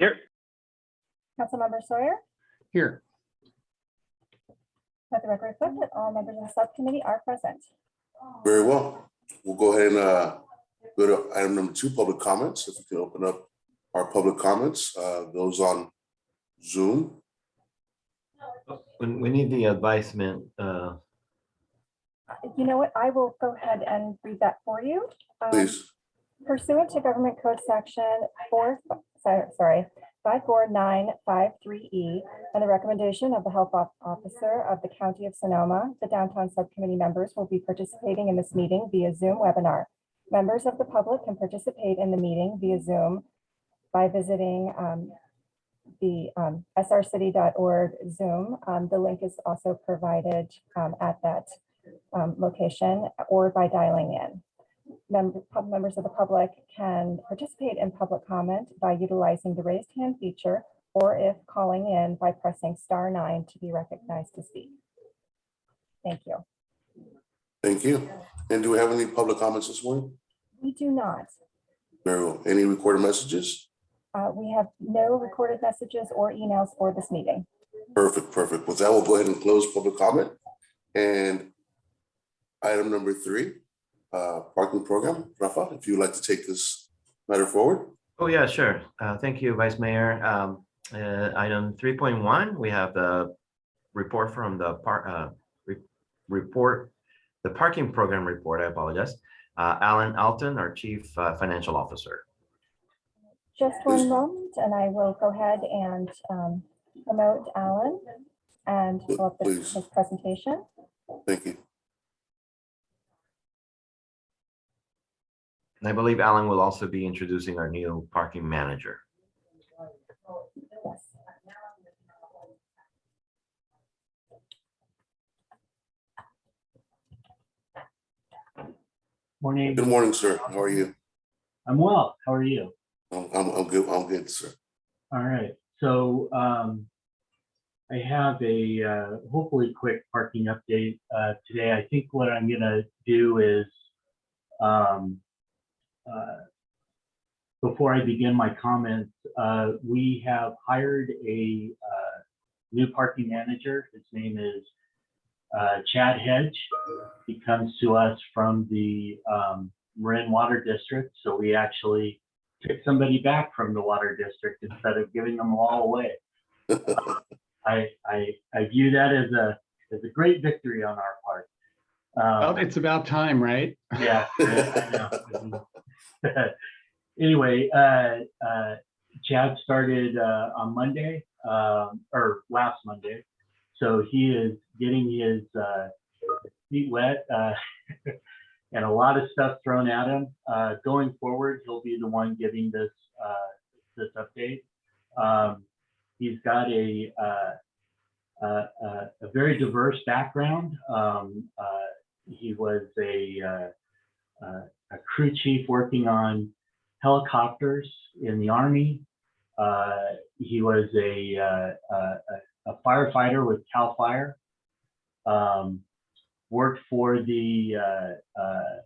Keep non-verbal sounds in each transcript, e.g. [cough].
Here. Councilmember Sawyer, Here. let the record reflect that all members of the subcommittee are present. Very well. We'll go ahead and uh, go to item number two, public comments. If we can open up our public comments, uh, those on Zoom. We, we need the advisement, uh, You know what? I will go ahead and read that for you. Um, Please, Pursuant to Government Code Section four, sorry, sorry, five four nine five three E, and the recommendation of the Health Officer of the County of Sonoma, the downtown subcommittee members will be participating in this meeting via Zoom webinar. Members of the public can participate in the meeting via Zoom by visiting um, the um, srcity.org Zoom. Um, The link is also provided um, at that um, location or by dialing in member, members of the public can participate in public comment by utilizing the raised hand feature or if calling in by pressing star nine to be recognized to speak. Thank you. thank you. And do we have any public comments this morning? We do not. Very well. Any recorded messages? Uh, we have no recorded messages or emails for this meeting. Perfect, perfect. With that, we'll go ahead and close public comment. And item number three, uh, parking program. Rafa, if you'd like to take this matter forward. oh yeah, sure. Uh, thank you, Vice Mayor. Um, uh, item three point one, we have the report from the part, uh, re- report, the parking program report, I apologize. Uh, Alan Alton, our Chief uh, Financial Officer. Just one moment and I will go ahead and um, promote Alan and pull up his Please. his presentation. Thank you. And I believe Alan will also be introducing our new parking manager. Morning. Good morning, sir. How are you? I'm well. How are you? I'm, I'm, I'm good. I'm good, sir. All right. So um, I have a uh, hopefully quick parking update uh, today. I think what I'm going to do is um, before I begin my comments, uh, we have hired a uh, new parking manager. His name is uh, Chad Hedge. He comes to us from the um, Marin Water District. So we actually took somebody back from the water district instead of giving them all away. [laughs] I, I, I view that as a, as a great victory on our part. Well, Um, it's about time, right? yeah. [laughs] yeah, I know. [laughs] Anyway, uh, uh, Chad started, uh, on Monday, um, or last Monday. So he is getting his, uh, feet wet, uh, [laughs] and a lot of stuff thrown at him. Uh, going forward, he'll be the one giving this, this update. Um, he's got a, a very diverse background. Um, he was a, a crew chief working on helicopters in the Army. Uh, he was a, uh, a, a firefighter with CAL FIRE. Um, worked for the, uh, uh,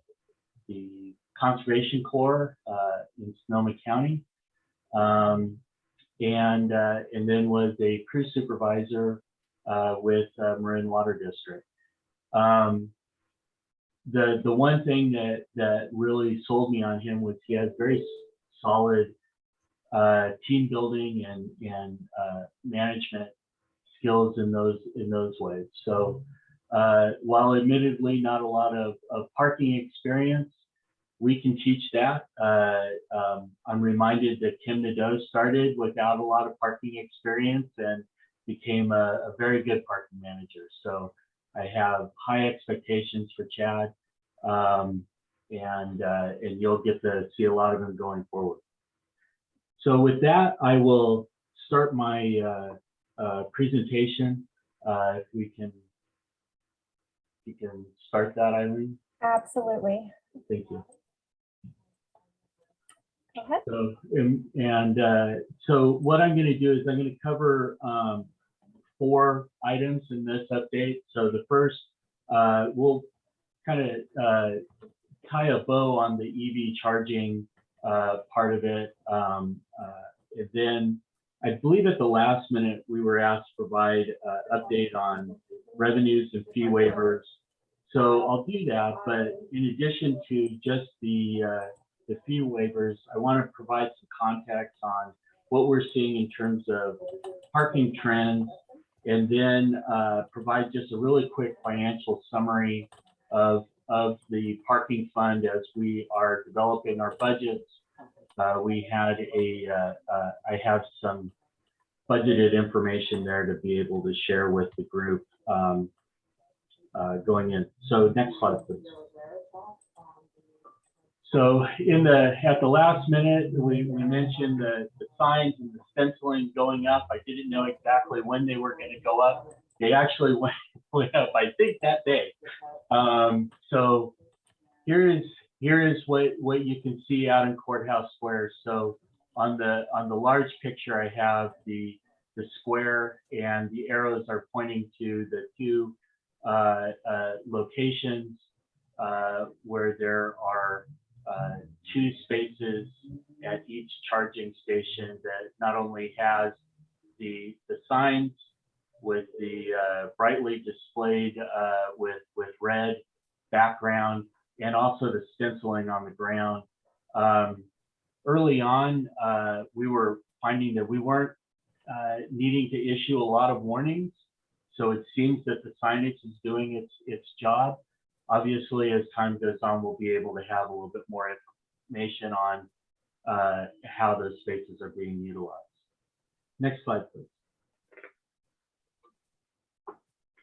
the Conservation Corps uh, in Sonoma County. Um, and, uh, and then was a crew supervisor uh, with uh, Marin Water District. Um, the the one thing that that really sold me on him was he has very solid uh, team building and and uh, management skills in those in those ways. So uh, while admittedly not a lot of, of parking experience, we can teach that. Uh, um, I'm reminded that Tim Nadeau started without a lot of parking experience and became a, a very good parking manager. So I have high expectations for Chad, um, and uh, and you'll get to see a lot of them going forward. So with that, I will start my uh, uh, presentation. Uh, if we can, we can start that, Eileen. Absolutely. Thank you. Go ahead. So, and, and uh, so what I'm going to do is I'm going to cover um, four items in this update. So the first, uh, we'll kind of uh, tie a bow on the EV charging uh, part of it. Um, uh, and then I believe at the last minute, we were asked to provide uh update on revenues and fee waivers. So I'll do that, but in addition to just the, uh, the fee waivers, I want to provide some context on what we're seeing in terms of parking trends, and then uh, provide just a really quick financial summary of, of the parking fund as we are developing our budgets. Uh, We had a, uh, uh, I have some budgeted information there to be able to share with the group um, uh, going in. So next slide, please. So in the, at the last minute, we, we mentioned the, the signs and the stenciling going up. I didn't know exactly when they were gonna go up. They actually [laughs] went, went up, I think that day. Um, so here is, here is what, what you can see out in Courthouse Square. So on the, on the large picture, I have the, the square and the arrows are pointing to the two uh, uh, locations uh, where there are uh, two spaces at each charging station that not only has the, the signs with the uh, brightly displayed uh, with, with red background and also the stenciling on the ground. Um, Early on, uh, we were finding that we weren't uh, needing to issue a lot of warnings. So it seems that the signage is doing its, its job. Obviously, as time goes on, we'll be able to have a little bit more information on uh, how those spaces are being utilized. Next slide, please.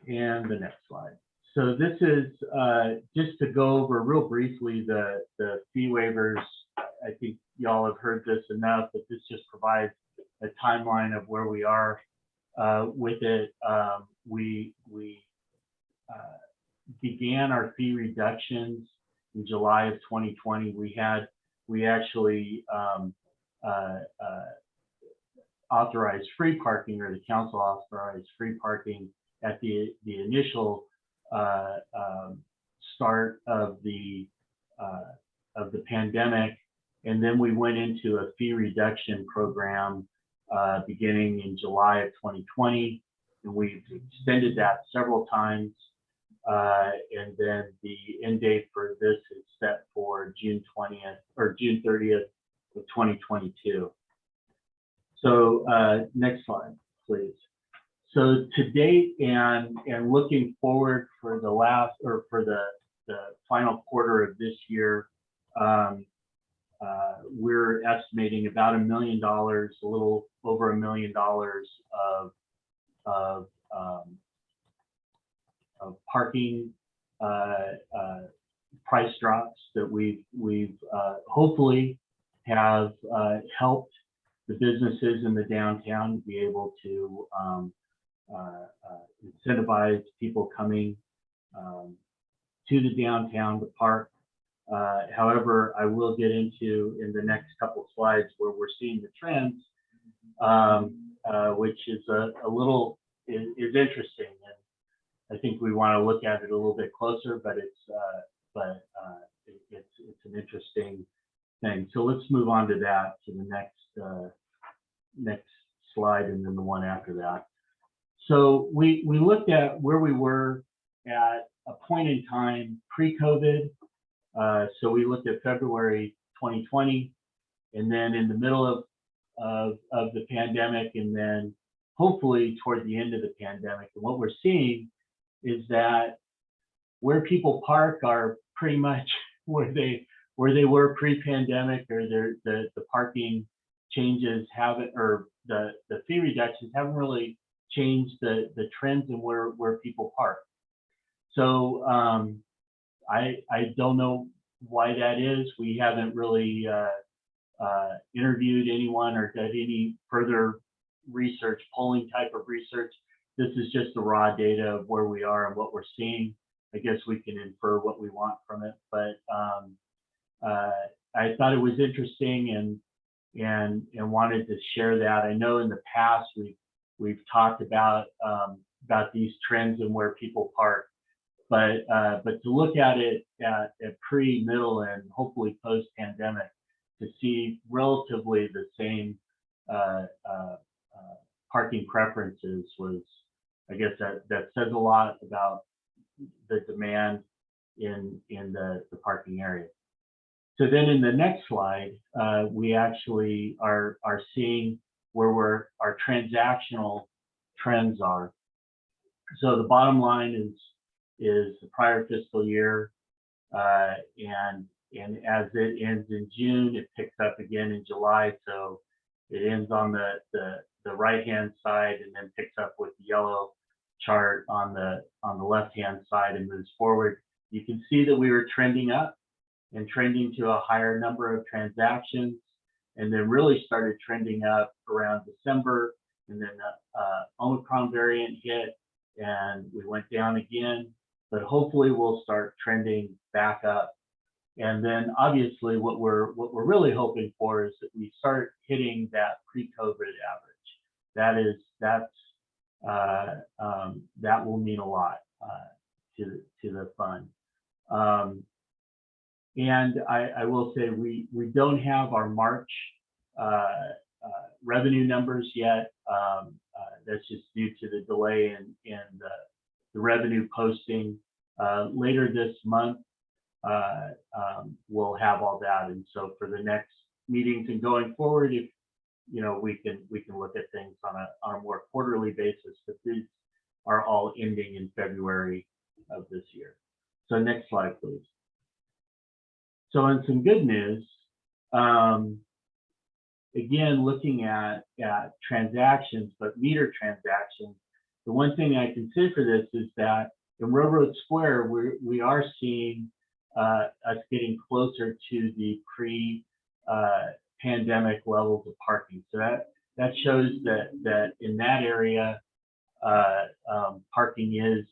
And the next slide. So this is uh, just to go over real briefly the, the fee waivers. I think y'all have heard this enough, but this just provides a timeline of where we are uh, with it. Um, we we uh, began our fee reductions in July of 2020. We had we actually um, uh, uh, authorized free parking, or the council authorized free parking at the the initial uh, um, start of the uh, of the pandemic, and then we went into a fee reduction program uh, beginning in July of 2020, and we've extended that several times. Uh, and then the end date for this is set for June 20th or June 30th of 2022. So uh, next slide, please. So to date and and looking forward for the last or for the the final quarter of this year, um, uh, we're estimating about a million dollars, a little over a million dollars of of um, of parking uh, uh, price drops that we've we've uh, hopefully have uh, helped the businesses in the downtown to be able to um, incentivize people coming um, to the downtown to park. Uh, however, I will get into in the next couple slides where we're seeing the trends, um, uh, which is a, a little is, is interesting, and I think we want to look at it a little bit closer. But it's uh, but uh, it, it's it's an interesting thing. So let's move on to that to the next uh, next slide, and then the one after that. So we we looked at where we were at a point in time pre-COVID. Uh, so we looked at February 2020, and then in the middle of, of, of the pandemic, and then hopefully toward the end of the pandemic. And what we're seeing is that where people park are pretty much [laughs] where they where they were pre-pandemic, or the the parking changes haven't, or the the fee reductions haven't really changed the the trends and where where people park. So um, I I don't know why that is. We haven't really uh, uh, interviewed anyone or done any further research, polling type of research. This is just the raw data of where we are and what we're seeing. I guess we can infer what we want from it, but um, uh, I thought it was interesting and and and wanted to share that. I know in the past we've we've talked about um, about these trends and where people park, but uh, but to look at it at, at pre, middle, and hopefully post pandemic to see relatively the same uh, uh, parking preferences was, I guess that, that says a lot about the demand in, in the, the parking area. So then in the next slide, uh, we actually are, are seeing where we're, our transactional trends are. So the bottom line is, is the prior fiscal year. Uh, and, and as it ends in June, it picks up again in July. So it ends on the, the, the right-hand side and then picks up with the yellow chart on the, on the left-hand side and moves forward. You can see that we were trending up and trending to a higher number of transactions and then really started trending up around December and then the uh, Omicron variant hit and we went down again, but hopefully we'll start trending back up. And then obviously what we're what we're really hoping for is that we start hitting that pre-COVID average. That is that's uh, um, that will mean a lot uh, to to the fund. Um, and I, I will say we we don't have our March uh, uh, revenue numbers yet. Um, uh, that's just due to the delay in in the, the revenue posting. Uh, later this month, uh, um, we'll have all that, and so for the next meetings and going forward, if you know we can we can look at things on a on a more quarterly basis. But these are all ending in February of this year. So next slide, please. So in some good news, um, again, looking at, at transactions, but meter transactions, the one thing I can say for this is that in Railroad Square, we we are seeing uh, us getting closer to the pre uh, pandemic levels of parking. So that that shows that that in that area, uh, um, parking is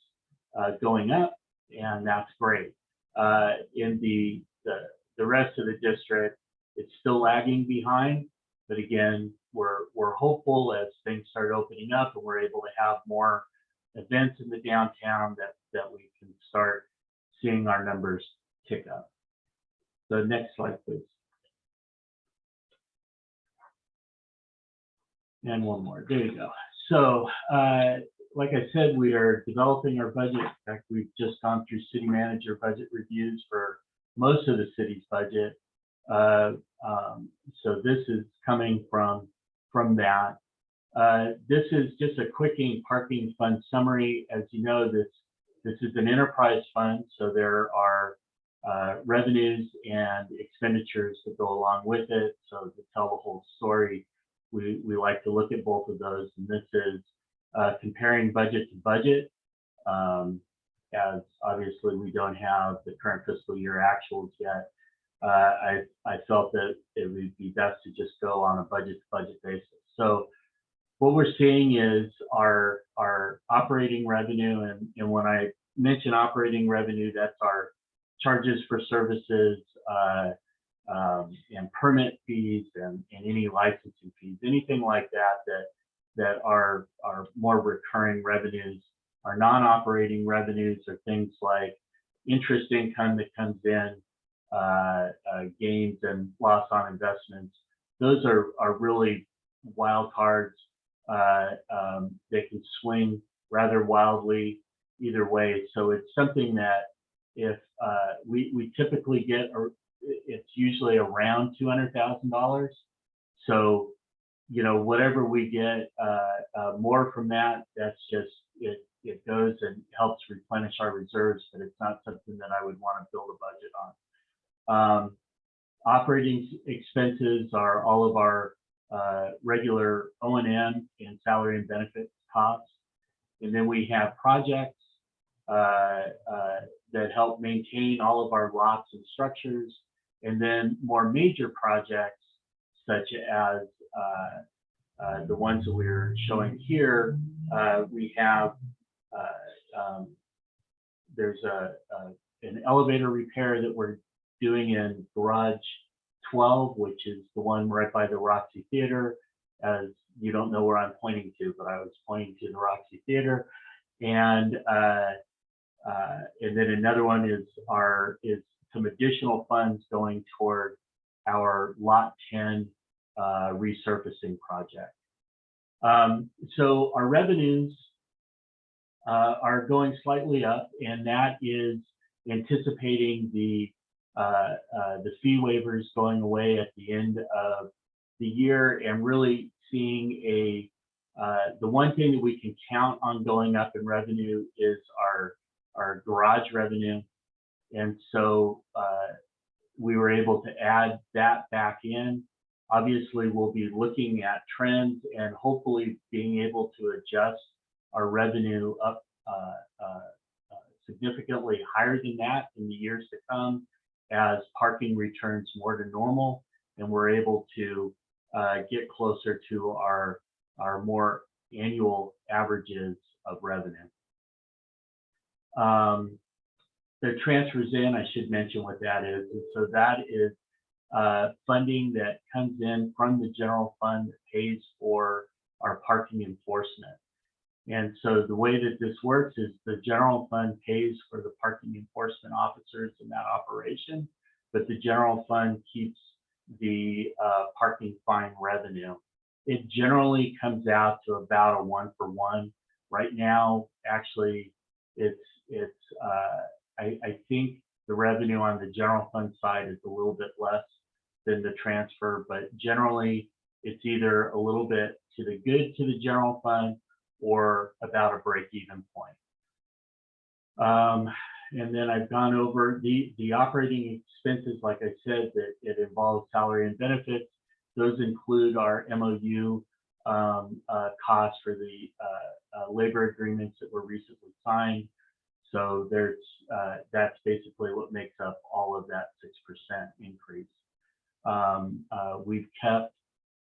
uh, going up, and that's great. Uh, in the, the the rest of the district, it's still lagging behind, but again, we're we're hopeful as things start opening up and we're able to have more events in the downtown that that we can start seeing our numbers tick up. The next slide, please. And one more. There you go. So, uh, like I said, we are developing our budget. In fact, we've just gone through city manager budget reviews for most of the city's budget. Uh, um, so this is coming from from that. Uh, this is just a quickie parking fund summary. As you know, this this is an enterprise fund, so there are uh, revenues and expenditures that go along with it. So to tell the whole story, we we like to look at both of those, and this is uh, comparing budget to budget. Um, as obviously we don't have the current fiscal year actuals yet, uh, I, I felt that it would be best to just go on a budget to budget basis. So what we're seeing is our, our operating revenue. And, and when I mention operating revenue, that's our charges for services uh, um, and permit fees and, and any licensing fees, anything like that, that, that are, are more recurring revenues. Our non-operating revenues are things like interest income that comes in, uh, uh, gains and loss on investments. Those are, are really wild cards. Uh, um, they can swing rather wildly either way. So it's something that if uh, we, we typically get, or it's usually around $200,000. So, you know, whatever we get uh, uh, more from that, that's just, it, it goes and helps replenish our reserves, but it's not something that I would want to build a budget on. Um, operating expenses are all of our uh, regular O&M and salary and benefits costs. And then we have projects uh, uh, that help maintain all of our lots and structures. And then more major projects such as uh, uh, the ones that we're showing here, uh, we have, um, there's a, a, an elevator repair that we're doing in garage 12, which is the one right by the Roxy Theater. As you don't know where I'm pointing to, but I was pointing to the Roxy Theater. And uh, uh, and then another one is our is some additional funds going toward our Lot 10 uh, resurfacing project. Um, so our revenues uh, are going slightly up, and that is anticipating the uh, uh, the fee waivers going away at the end of the year, and really seeing a uh, the one thing that we can count on going up in revenue is our our garage revenue, and so uh, we were able to add that back in. Obviously, we'll be looking at trends and hopefully being able to adjust our revenue up uh, uh, uh, significantly higher than that in the years to come as parking returns more to normal and we're able to get closer to our, our more annual averages of revenue. Um, the transfers in, I should mention what that is. And so that is uh, funding that comes in from the general fund that pays for our parking enforcement. And so the way that this works is the general fund pays for the parking enforcement officers in that operation, but the general fund keeps the uh, parking fine revenue. It generally comes out to about a one for one. Right now, actually, it's it's uh, I, I think the revenue on the general fund side is a little bit less than the transfer, but generally it's either a little bit to the good to the general fund or about a break even point. Um, and then I've gone over the, the operating expenses, like I said, that it involves salary and benefits. Those include our MOU um, uh, costs for the uh, uh, labor agreements that were recently signed. So there's uh, that's basically what makes up all of that 6% increase. Um, uh, we've kept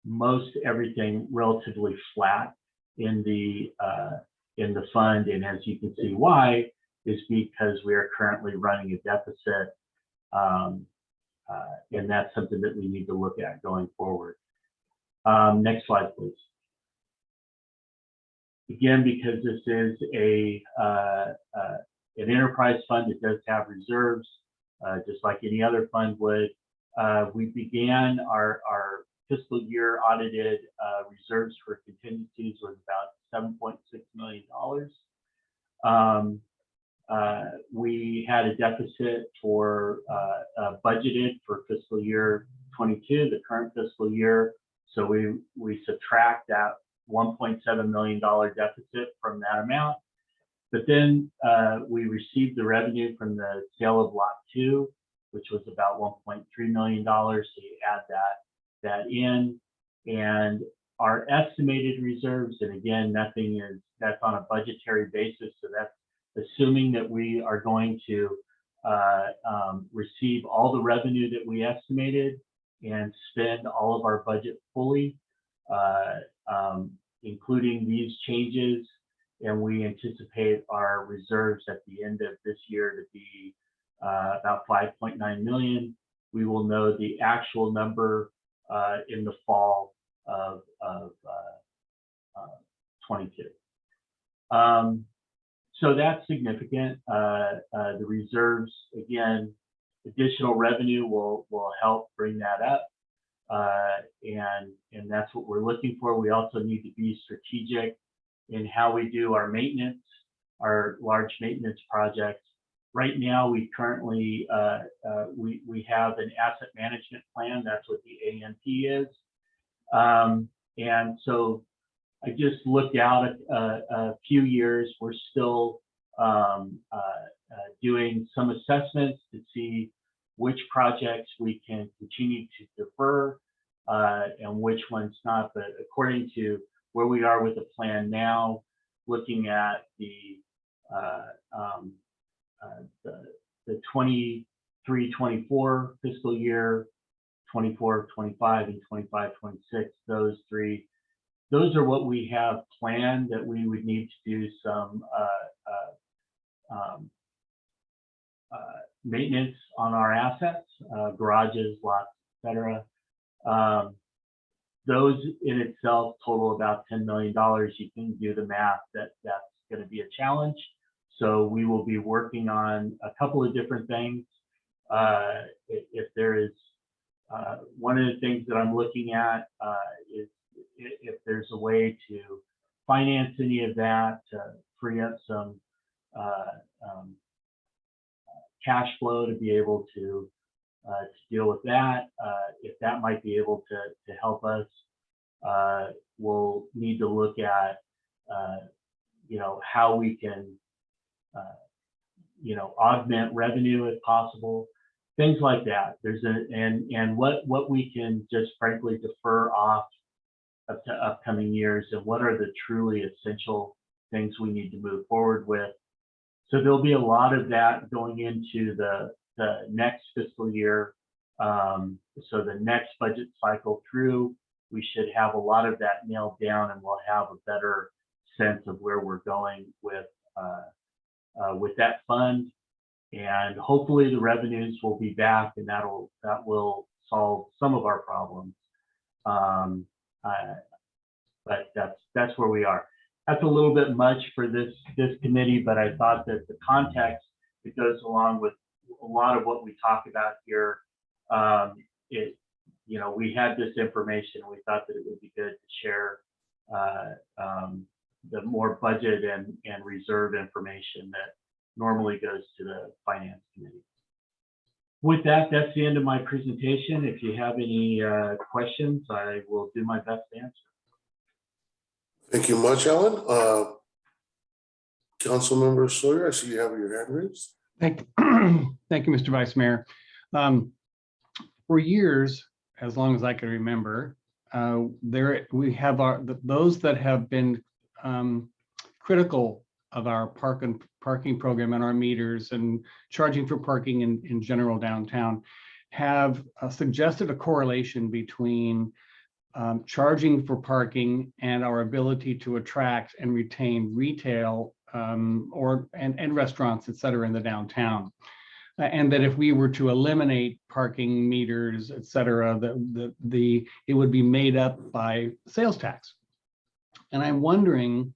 most everything relatively flat in the uh, in the fund, and as you can see, why is because we are currently running a deficit, um, uh, and that's something that we need to look at going forward. Um, next slide, please. Again, because this is a uh, uh, an enterprise fund, it does have reserves, uh, just like any other fund would. Uh, we began our, our fiscal year audited uh, reserves for contingencies was about $7.6 million. Um, uh, we had a deficit for uh, uh, budgeted for fiscal year 22, the current fiscal year. So we, we subtract that $1.7 million deficit from that amount. But then uh, we received the revenue from the sale of lot two, which was about $1.3 million. So you add that, that in and our estimated reserves, and again, nothing is, that's on a budgetary basis. So that's assuming that we are going to uh, um, receive all the revenue that we estimated and spend all of our budget fully, uh, um, including these changes. And we anticipate our reserves at the end of this year to be uh, about 5.9 million. We will know the actual number uh, in the fall of, of uh, uh, 22. Um, so that's significant. Uh, uh, the reserves, again, additional revenue will, will help bring that up. Uh, and, and that's what we're looking for. We also need to be strategic in how we do our maintenance, our large maintenance projects. Right now, we currently, uh, uh, we, we have an asset management plan. That's what the AMP is. Um, and so I just looked out a, a, a few years. We're still um, uh, uh, doing some assessments to see which projects we can continue to defer uh, and which ones not. But according to where we are with the plan now, looking at the uh, um, the, the 23, 24 fiscal year, 24, 25, and 25, 26, those three those are what we have planned that we would need to do some uh, uh, um, uh, maintenance on our assets, uh, garages, lots, etc. Um, those in itself total about $10 million. You can do the math that that's going to be a challenge. So we will be working on a couple of different things. Uh, if, there is uh, one of the things that I'm looking at is if there's a way to finance any of that, to free up some uh, um, cash flow to be able to uh, to deal with that. Uh, If that might be able to to help us, uh, we'll need to look at, uh, you know, how we can, uh, you know, augment revenue if possible, things like that. There's a, and, and what, what we can just frankly defer off up to upcoming years and what are the truly essential things we need to move forward with. So there'll be a lot of that going into the, the next fiscal year. Um, so the next budget cycle through, we should have a lot of that nailed down and we'll have a better sense of where we're going with, uh, uh, with that fund. And hopefully the revenues will be back and that'll, that will solve some of our problems. Um, uh, but that's, that's where we are. That's a little bit much for this, this committee, but I thought that the context that goes along with a lot of what we talk about here, um, it, you know, we had this information, we thought that it would be good to share, uh, um, the more budget and, and reserve information that normally goes to the finance committee. With that, that's the end of my presentation. If you have any uh, questions, I will do my best to answer. Thank you much, Alan. Uh, Councilmember Sawyer, I see you have your hand raised. Thank, [clears throat] thank you, Mr. Vice Mayor. Um, For years, as long as I can remember, uh, there, we have our, those that have been um, critical of our park and parking program and our meters and charging for parking in, in general downtown have uh, suggested a correlation between um, charging for parking and our ability to attract and retain retail um, or, and, and restaurants, et cetera, in the downtown. Uh, And that if we were to eliminate parking meters, et cetera, the, the, the, it would be made up by sales tax. And I'm wondering,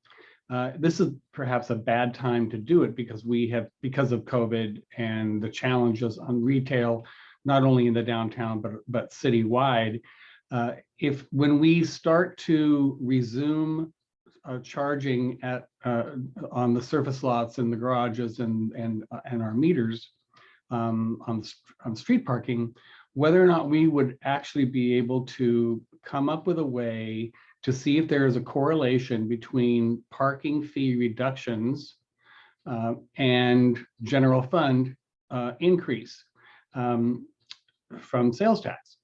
uh, this is perhaps a bad time to do it because we have, because of COVID and the challenges on retail, not only in the downtown, but, but citywide. Uh, if, when we start to resume uh, charging at, uh, on the surface lots and the garages and, and, uh, and our meters um, on, on street parking, whether or not we would actually be able to come up with a way to see if there is a correlation between parking fee reductions uh, and general fund uh, increase um, from sales tax.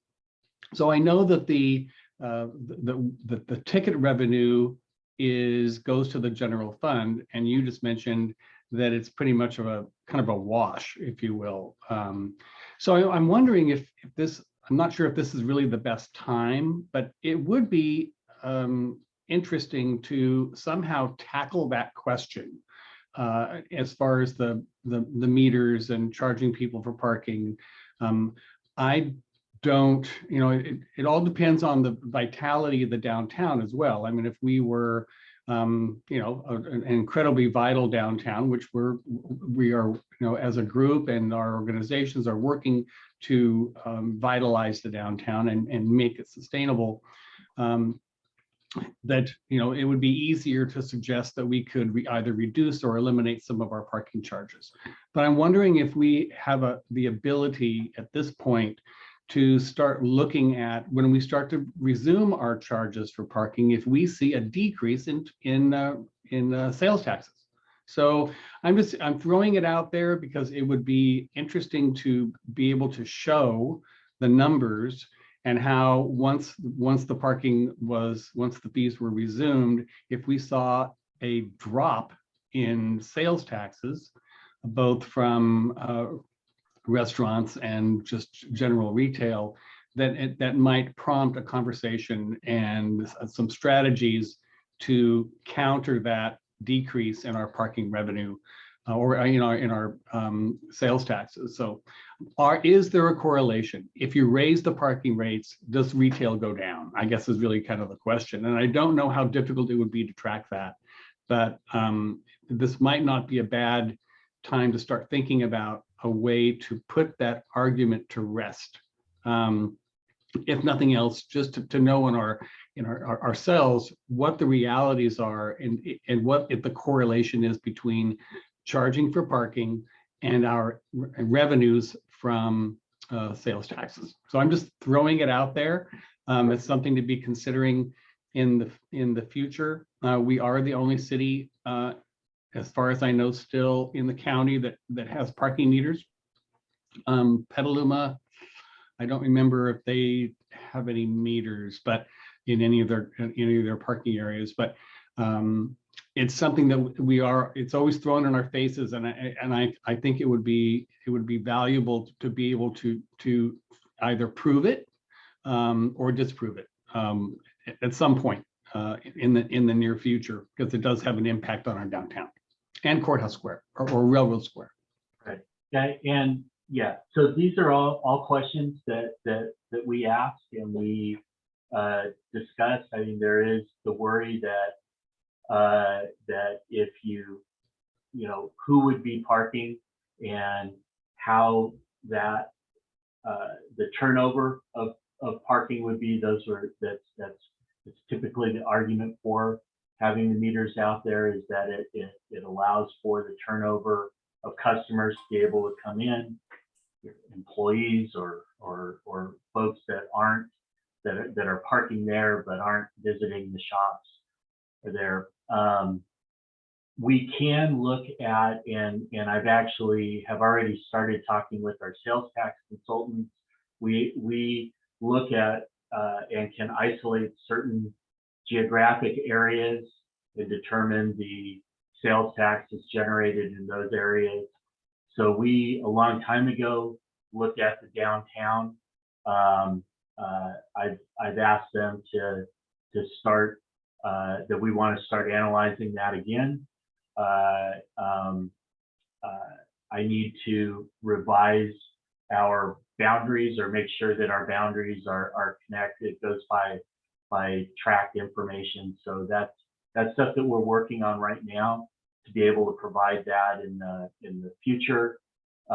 So I know that the, uh, the, the, the ticket revenue is, goes to the general fund, and you just mentioned that it's pretty much of a, kind of a wash, if you will. Um, So I- I'm wondering if, if this, I'm not sure if this is really the best time, but it would be um, interesting to somehow tackle that question uh, as far as the, the, the meters and charging people for parking. Um, I don't, you know, it, it all depends on the vitality of the downtown as well. I mean, if we were, um, you know, a- an incredibly vital downtown, which we're, we are, you know, as a group and our organizations are working to um, vitalize the downtown and, and make it sustainable. Um, that, you know, it would be easier to suggest that we could re- either reduce or eliminate some of our parking charges. But I'm wondering if we have a, the ability at this point to start looking at, when we start to resume our charges for parking, if we see a decrease in, in, uh, in uh, sales taxes. So I'm just, I'm throwing it out there because it would be interesting to be able to show the numbers and how once, once the parking was, once the fees were resumed, if we saw a drop in sales taxes, both from uh, restaurants and just general retail, that it, that might prompt a conversation and some strategies to counter that decrease in our parking revenue uh, or uh, in our, in our um, sales taxes. So are, is there a correlation? If you raise the parking rates, does retail go down? I guess is really kind of the question. And I don't know how difficult it would be to track that. But um, this might not be a bad time to start thinking about a way to put that argument to rest. Um, if nothing else, just to, to know in our in our, our- ourselves, what the realities are and, and what if the correlation is between charging for parking and our revenues from uh, sales taxes. So I'm just throwing it out there. Um, It's something to be considering in the, in the future. Uh, We are the only city, uh, as far as I know, still in the county that, that has parking meters. Um, Petaluma, I don't remember if they have any meters, but in any of their, in any of their parking areas, but um, it's something that we are, it's always thrown in our faces and I, and I, I think it would be, it would be valuable to be able to, to either prove it um, or disprove it um, at- some point uh, in the, in the near future, because it does have an impact on our downtown and Courthouse Square or or Railroad Square. right Yeah, and yeah, so these are all, all questions that, that, that we ask and we uh, discuss. I mean, there is the worry that, uh, that if you, you know, who would be parking and how that, uh, the turnover of, of parking would be, those are, that's, that's, it's typically the argument for having the meters out there is that it, it, it allows for the turnover of customers to be able to come in, employees or, or, or folks that aren't, that are, that are parking there but aren't visiting the shops are there. Um, we can look at, and, and I've actually have already started talking with our sales tax consultants. We, we look at, uh, and can isolate certain geographic areas and determine the sales tax is generated in those areas. So we, a long time ago, looked at the downtown. Um, uh, I've, I've asked them to, to start, uh, that we want to start analyzing that again. Uh, um, uh, I need to revise our boundaries or make sure that our boundaries are, are connected, It goes by, by tracked information. So that's, that's stuff that we're working on right now to be able to provide that in the, in the future. Uh,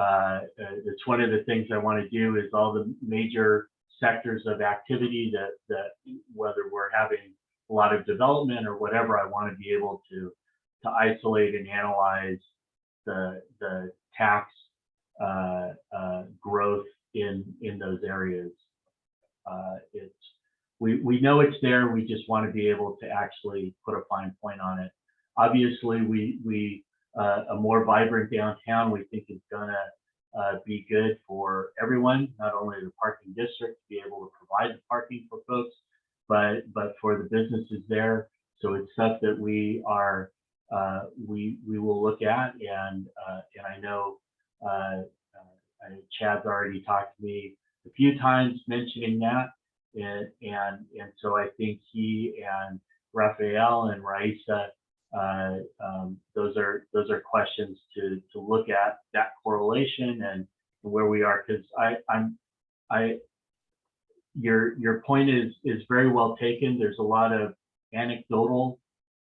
uh, it's one of the things I want to do is all the major sectors of activity that, that whether we're having a lot of development or whatever, I want to be able to, to isolate and analyze the, the tax uh, uh, growth in, in those areas. Uh, it's, we, we know it's there. We just want to be able to actually put a fine point on it. Obviously, we, we, uh, a more vibrant downtown, we think is gonna, uh, be good for everyone, not only the parking district to be able to provide the parking for folks, but, but for the businesses there. So it's stuff that we are, uh, we, we will look at and, uh, and I know, uh, uh, Chad's already talked to me a few times mentioning that. And, and, and so I think he and Raphael and Raissa, uh, um, those are, those are questions to, to look at that correlation and where we are. Cause I, I'm, I, your, your point is, is very well taken. There's a lot of anecdotal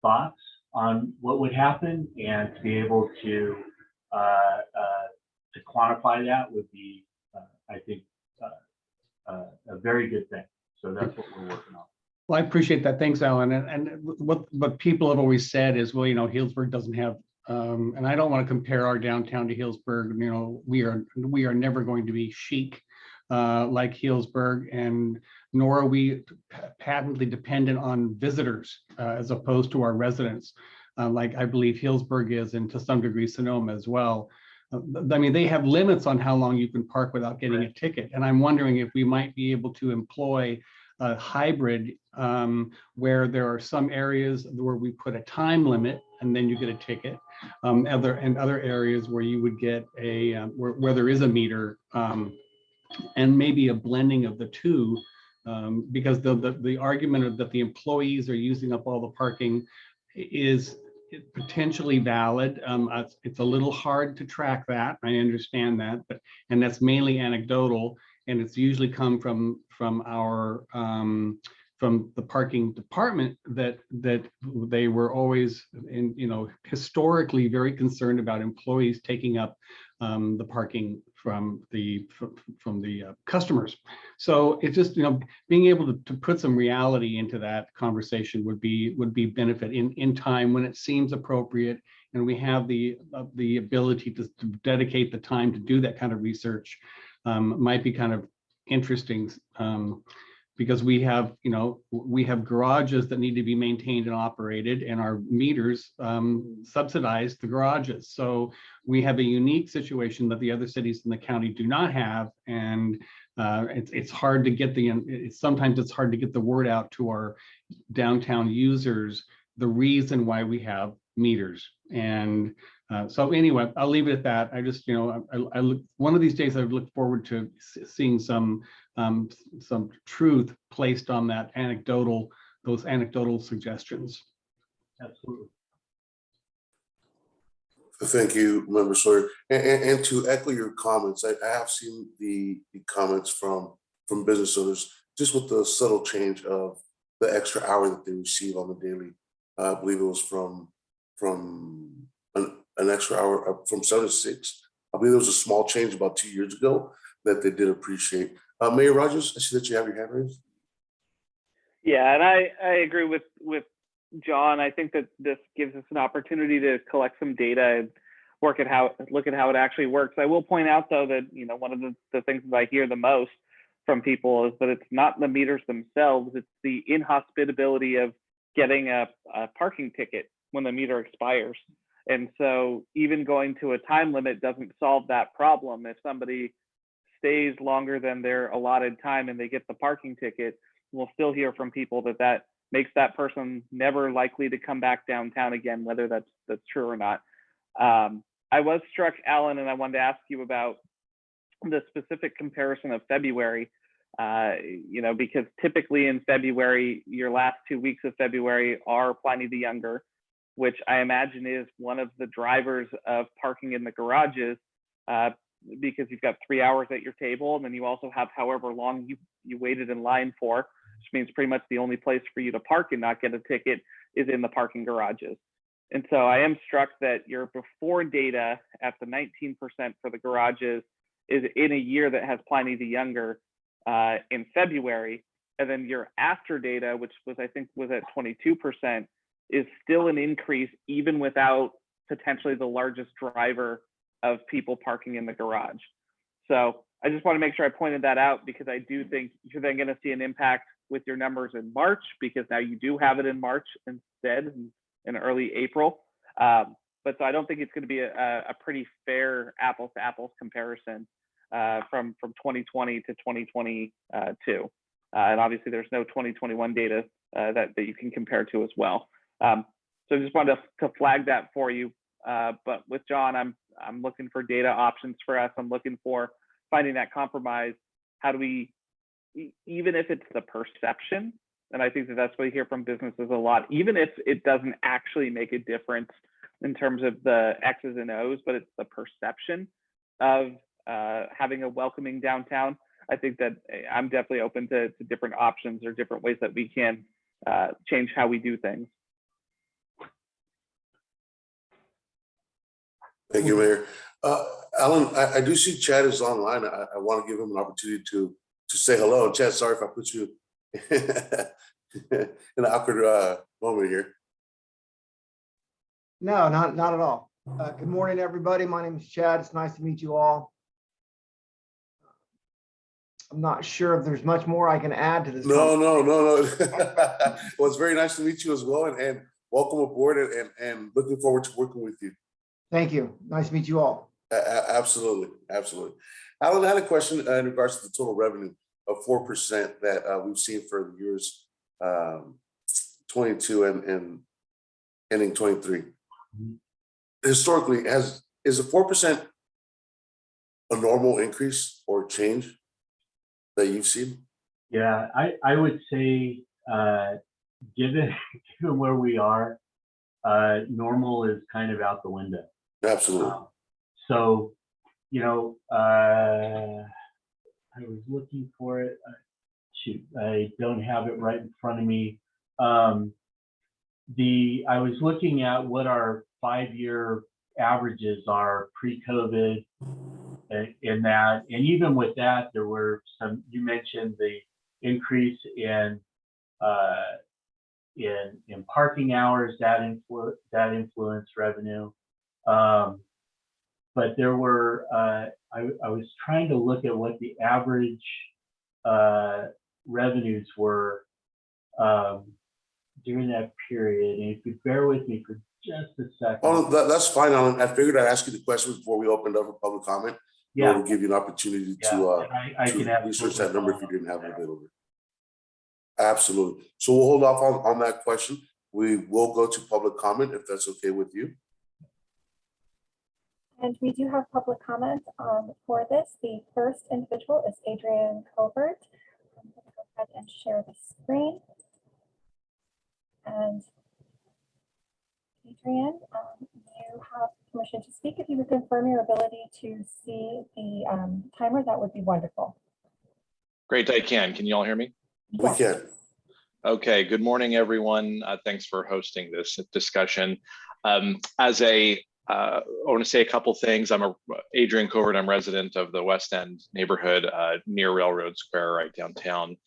thoughts on what would happen and to be able to, uh, uh, to quantify that would be, uh, I think, uh, uh, a very good thing. So that's what we're working on. Well, I appreciate that. Thanks, Alan. And, and what, what people have always said is, well, you know, Healdsburg doesn't have, um, and I don't want to compare our downtown to Healdsburg, you know, we are, we are never going to be chic uh, like Healdsburg and nor are we patently dependent on visitors uh, as opposed to our residents. Uh, like I believe Healdsburg is and to some degree Sonoma as well. Uh, I mean, they have limits on how long you can park without getting a ticket. And I'm wondering if we might be able to employ a hybrid um, where there are some areas where we put a time limit and then you get a ticket. Um, other and other areas where you would get a um, where, where there is a meter um, and maybe a blending of the two um, because the, the the argument that the employees are using up all the parking is potentially valid. Um, it's, it's a little hard to track that. I understand that, but and that's mainly anecdotal and it's usually come from from our um, from the parking department that that they were always in you know historically very concerned about employees taking up um, the parking from the, from the uh, customers. So it's just, you know, being able to, to put some reality into that conversation would be, would be benefit in, in time when it seems appropriate. And we have the, uh, the ability to to dedicate the time to do that kind of research um, might be kind of interesting. um, Because we have, you know, we have garages that need to be maintained and operated and our meters um, subsidize the garages. So we have a unique situation that the other cities in the county do not have. And uh, it's, it's hard to get the, it's, sometimes it's hard to get the word out to our downtown users, the reason why we have meters. And uh, so anyway, I'll leave it at that. I just, you know, I, I look, one of these days I look forward to seeing some, um, some truth placed on that anecdotal, those anecdotal suggestions. Absolutely. Thank you, Member Sawyer. And, and, and to echo your comments, I, I have seen the, the comments from, from business owners, just with the subtle change of the extra hour that they receive on the daily. Uh, I believe it was from, from an, an extra hour, uh, from seven to six. I believe there was a small change about two years ago that they did appreciate. Uh, Mayor Rogers, I see that you have your hand raised. Yeah, and I, I agree with, with John. I think that this gives us an opportunity to collect some data and work at how, look at how it actually works. I will point out though that, you know, one of the, the things that I hear the most from people is that it's not the meters themselves, it's the inhospitability of getting a, a parking ticket when the meter expires. And so even going to a time limit doesn't solve that problem. If somebody stays longer than their allotted time and they get the parking ticket, we'll still hear from people that that makes that person never likely to come back downtown again, whether that's that's true or not. Um, I was struck, Alan, and I wanted to ask you about the specific comparison of February. Uh, you know, because typically in February, your last two weeks of February are Pliny the Younger, which I imagine is one of the drivers of parking in the garages. Uh, because you've got three hours at your table, and then you also have however long you you waited in line for, which means pretty much the only place for you to park and not get a ticket is in the parking garages. And so I am struck that your before data at the 19% for the garages is in a year that has Pliny the Younger uh, in February, and then your after data, which was I think was at 22%, is still an increase even without potentially the largest driver of people parking in the garage. So I just want to make sure I pointed that out because I do think you're then going to see an impact with your numbers in March because now you do have it in March instead in, in early April. Um, but so I don't think it's going to be a, a pretty fair apples to apples comparison uh, from from 2020 to 2022. Uh, and obviously, there's no 2021 data uh, that that you can compare to as well. Um, so I just wanted to, to flag that for you. Uh, but with John, I'm I'm looking for data options for us. I'm looking for finding that compromise. How do we, even if it's the perception, and I think that that's what we hear from businesses a lot, even if it doesn't actually make a difference in terms of the X's and O's, but it's the perception of uh, having a welcoming downtown. I think that eh, I'm definitely open to, to different options or different ways that we can uh, change how we do things. Thank you, Mayor. Uh, Alan, I, I do see Chad is online. I, I want to give him an opportunity to, to say hello. And Chad, sorry if I put you [laughs] in an awkward, uh, moment here. No, not, not at all. Uh, Good morning, everybody. My name is Chad. It's nice to meet you all. I'm not sure if there's much more I can add to this. No, no, no, no. [laughs] Well, it's very nice to meet you as well and, and welcome aboard and, and, and looking forward to working with you. Thank you. Nice to meet you all. A- a- absolutely, absolutely. Alan, I had a question uh, in regards to the total revenue of four percent that uh, we've seen for the years um, twenty-two and, and ending twenty-three. Historically, has, is a four percent a normal increase or change that you've seen? Yeah, I, I would say, uh, given, [laughs] given where we are, uh, normal is kind of out the window. Absolutely. Um, So, you know, uh, I was looking for it. uh, Shoot, I don't have it right in front of me. Um, the, I was looking at what our five-year averages are pre-COVID uh, in that. And even with that, there were some, you mentioned the increase in uh, in in parking hours that influ that influence revenue. Um, but there were uh, I, I was trying to look at what the average uh, revenues were um, during that period. And if you bear with me for just a second. Oh, that, that's fine. Alan. I figured I'd ask you the question before we opened up for public comment. yeah, to give you an opportunity yeah, to, uh, I, I can to have research that number if you didn't have it available. Absolutely. So we'll hold off on, on that question. We will go to public comment if that's okay with you. And we do have public comment um, for this. The first individual is Adrian Covert. I'm going to go ahead and share the screen. And Adrian, um, you have permission to speak. If you would confirm your ability to see the um, timer, that would be wonderful. Great, I can. Can you all hear me? We can. Okay, good morning, everyone. Uh, Thanks for hosting this discussion. Um, As a, uh, I want to say a couple things. I'm a Adrian Covert. I'm resident of the West End neighborhood uh, near Railroad Square, right downtown.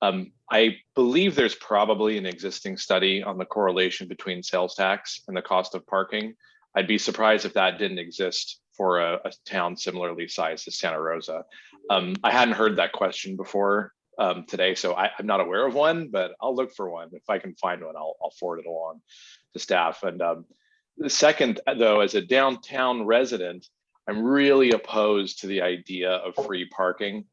Um, I believe there's probably an existing study on the correlation between sales tax and the cost of parking. I'd be surprised if that didn't exist for a, a town similarly sized as Santa Rosa. Um, I hadn't heard that question before um, today, so I, I'm not aware of one, but I'll look for one. If I can find one, I'll, I'll forward it along to staff. And um, the second, though, as a downtown resident, I'm really opposed to the idea of free parking.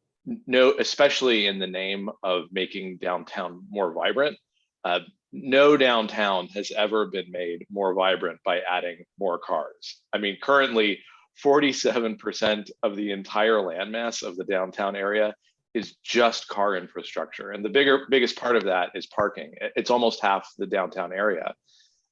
No, especially in the name of making downtown more vibrant. Uh, no downtown has ever been made more vibrant by adding more cars. I mean, currently, 47% of the entire landmass of the downtown area is just car infrastructure. And the bigger, biggest part of that is parking. It's almost half the downtown area.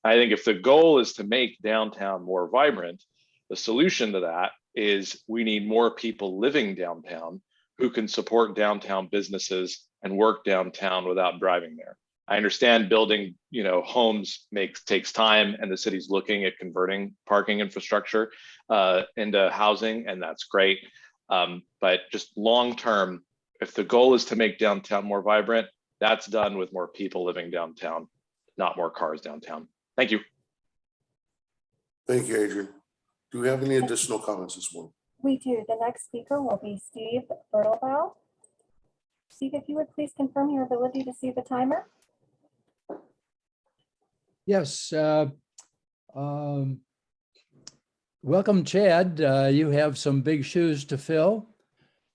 I think if the goal is to make downtown more vibrant, the solution to that is we need more people living downtown who can support downtown businesses and work downtown without driving there. I understand building, you know, homes makes takes time, and the city's looking at converting parking infrastructure uh, into housing, and that's great. Um, but just long term, if the goal is to make downtown more vibrant, that's done with more people living downtown, not more cars downtown. Thank you. Thank you, Adrian. Do we have any additional comments this morning? We do. The next speaker will be Steve Birdlebough. Steve, if you would please confirm your ability to see the timer? Yes. uh, um, Welcome, Chad. Uh, You have some big shoes to fill.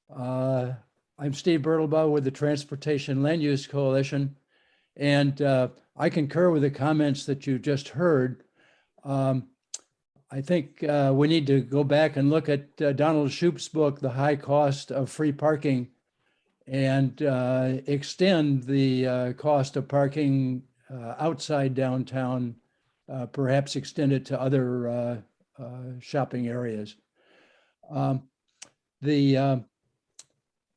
Uh, I'm Steve Birdlebough with the Transportation Land Use Coalition. And uh, I concur with the comments that you just heard. Um, I think uh, we need to go back and look at uh, Donald Shoup's book, The High Cost of Free Parking, and uh, extend the uh, cost of parking uh, outside downtown, perhaps extend it to other shopping areas. Um, The,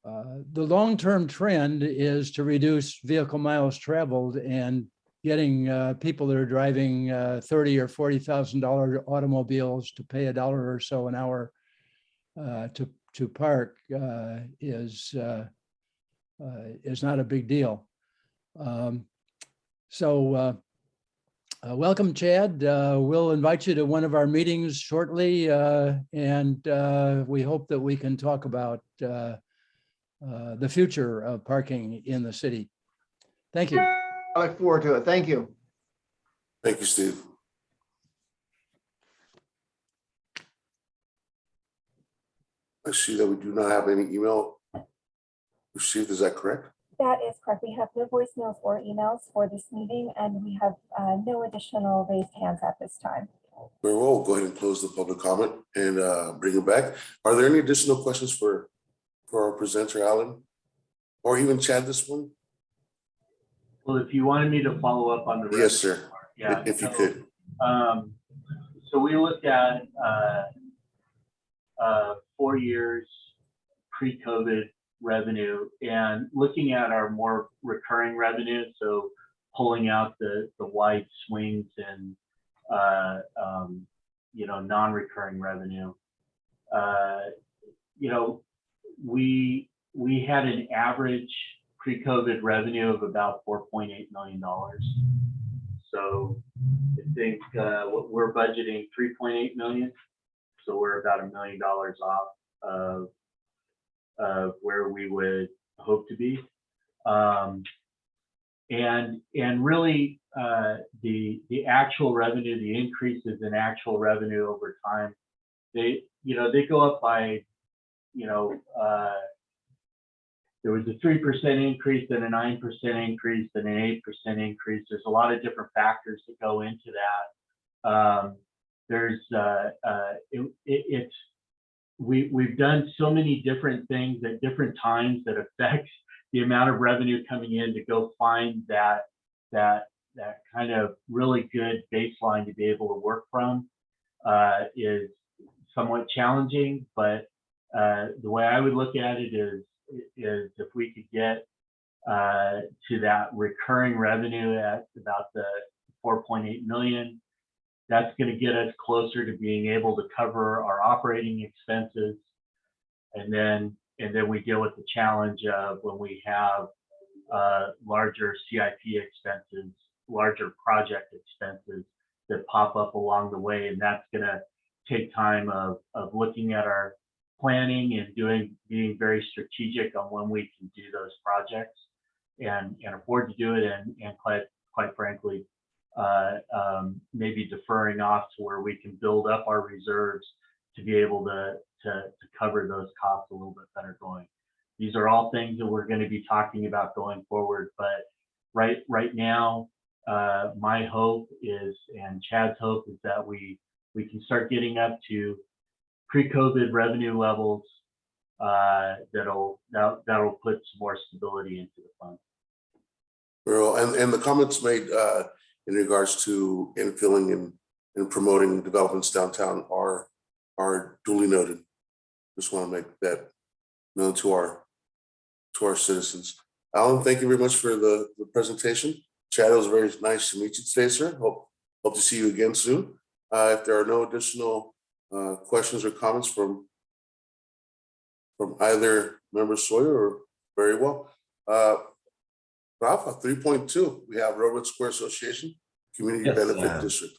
uh, the long-term trend is to reduce vehicle miles traveled and getting uh, people that are driving uh, thirty or forty thousand dollar automobiles to pay a dollar or so an hour uh, to to park uh, is uh, is not a big deal. Um, so welcome, Chad. We'll invite you to one of our meetings shortly, and we hope that we can talk about uh, the future of parking in the city. Thank you. I look forward to it. Thank you. Thank you, Steve. I see that we do not have any email received. Is that correct? That is correct. We have no voicemails or emails for this meeting, and we have uh, no additional raised hands at this time. Very well, we'll go ahead and close the public comment and uh, bring it back. Are there any additional questions for, for our presenter, Alan? Or even Chad this one? well, if you wanted me to follow up on the. Yes, sir. part, Yeah. If you so- could. Um, so we looked at, uh, uh, four years pre-COVID revenue and looking at our more recurring revenue, so pulling out the, the wide swings and, uh, um, you know, non-recurring revenue. Uh, You know, we, we had an average pre-COVID revenue of about four point eight million dollars. So I think uh, we're budgeting three point eight million. So we're about a million dollars off of, of where we would hope to be. Um, and, and really, uh, the, the actual revenue, the increases in actual revenue over time, they, you know, they go up by, you know, uh, there was a three percent increase, then a nine percent increase, then an eight percent increase. There's a lot of different factors that go into that. Um, there's, uh, uh, it, it, it's, we, we've done so many different things at different times that affect [laughs] the amount of revenue coming in to go find that, that, that kind of really good baseline to be able to work from, uh, is somewhat challenging, but, uh, the way I would look at it is, is if we could get uh, to that recurring revenue at about the 4.8 million, that's going to get us closer to being able to cover our operating expenses. And then, and then we deal with the challenge of when we have uh, larger CIP expenses, larger project expenses that pop up along the way. And that's going to take time of, of looking at our planning and doing, being very strategic on when we can do those projects and, and afford to do it and, and quite, quite frankly, uh, um, maybe deferring off to where we can build up our reserves to be able to, to, to cover those costs a little bit better going. These are all things that we're going to be talking about going forward, but right, right now, uh, my hope is, and Chad's hope is that we, we can start getting up to pre-COVID revenue levels uh, that'll that, that'll put some more stability into the fund. Well, and, and the comments made uh, in regards to infilling and, and promoting developments downtown are, are duly noted. Just want to make that known to our, to our citizens. Alan, thank you very much for the, the presentation. Chad, it was very nice to meet you today, sir. Hope, hope to see you again soon. Uh, if there are no additional uh, questions or comments from from either member Sawyer or very well. Uh, Rafa, three point two, we have Railroad Square Association, Community Yes, Benefit uh, District.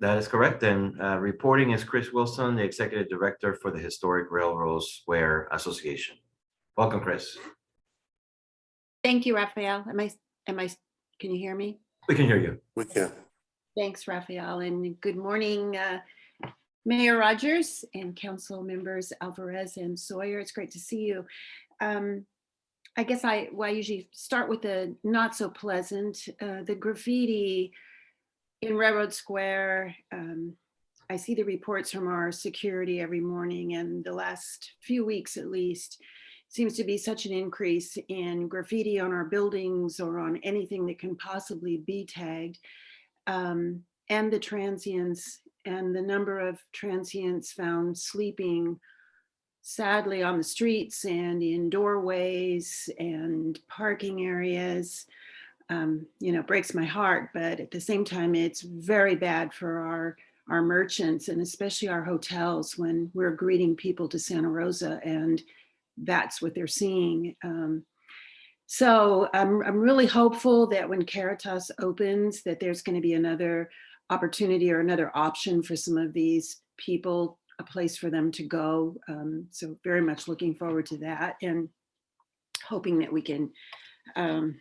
That is correct. And uh, reporting is Chris Wilson, the Executive Director for the Historic Railroad Square Association. Welcome, Chris. Thank you, Raphael. Am I, am I, can you hear me? We can hear you. We can. Thanks, Raphael, and good morning, uh, Mayor Rogers and council members Alvarez and Sawyer. It's great to see you. Um, I guess I, well, I usually start with the not so pleasant, uh, the graffiti in Railroad Square. Um, I see the reports from our security every morning and the last few weeks at least seems to be such an increase in graffiti on our buildings or on anything that can possibly be tagged. Um, and the transients and the number of transients found sleeping sadly on the streets and in doorways and parking areas. Um, you know, breaks my heart, but at the same time, it's very bad for our our merchants and especially our hotels when we're greeting people to Santa Rosa and that's what they're seeing. Um, so I'm, I'm really hopeful that when Caritas opens that there's going to be another opportunity or another option for some of these people, a place for them to go. Um, so very much looking forward to that and hoping that we can um,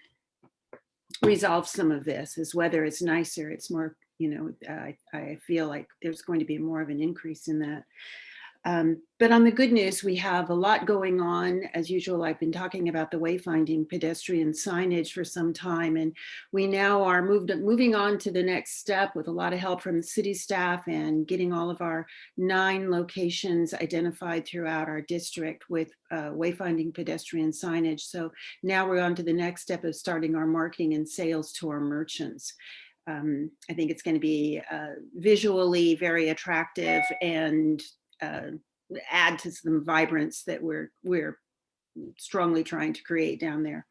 resolve some of this is whether it's nicer, it's more, you know, I, I feel like there's going to be more of an increase in that. Um, but on the good news, we have a lot going on. As usual, I've been talking about the wayfinding pedestrian signage for some time, and we now are moved, moving on to the next step with a lot of help from the city staff and getting all of our nine locations identified throughout our district with uh, wayfinding pedestrian signage. So now we're on to the next step of starting our marketing and sales to our merchants. Um, I think it's going to be uh, visually very attractive and uh, add to some vibrance that we're we're strongly trying to create down there.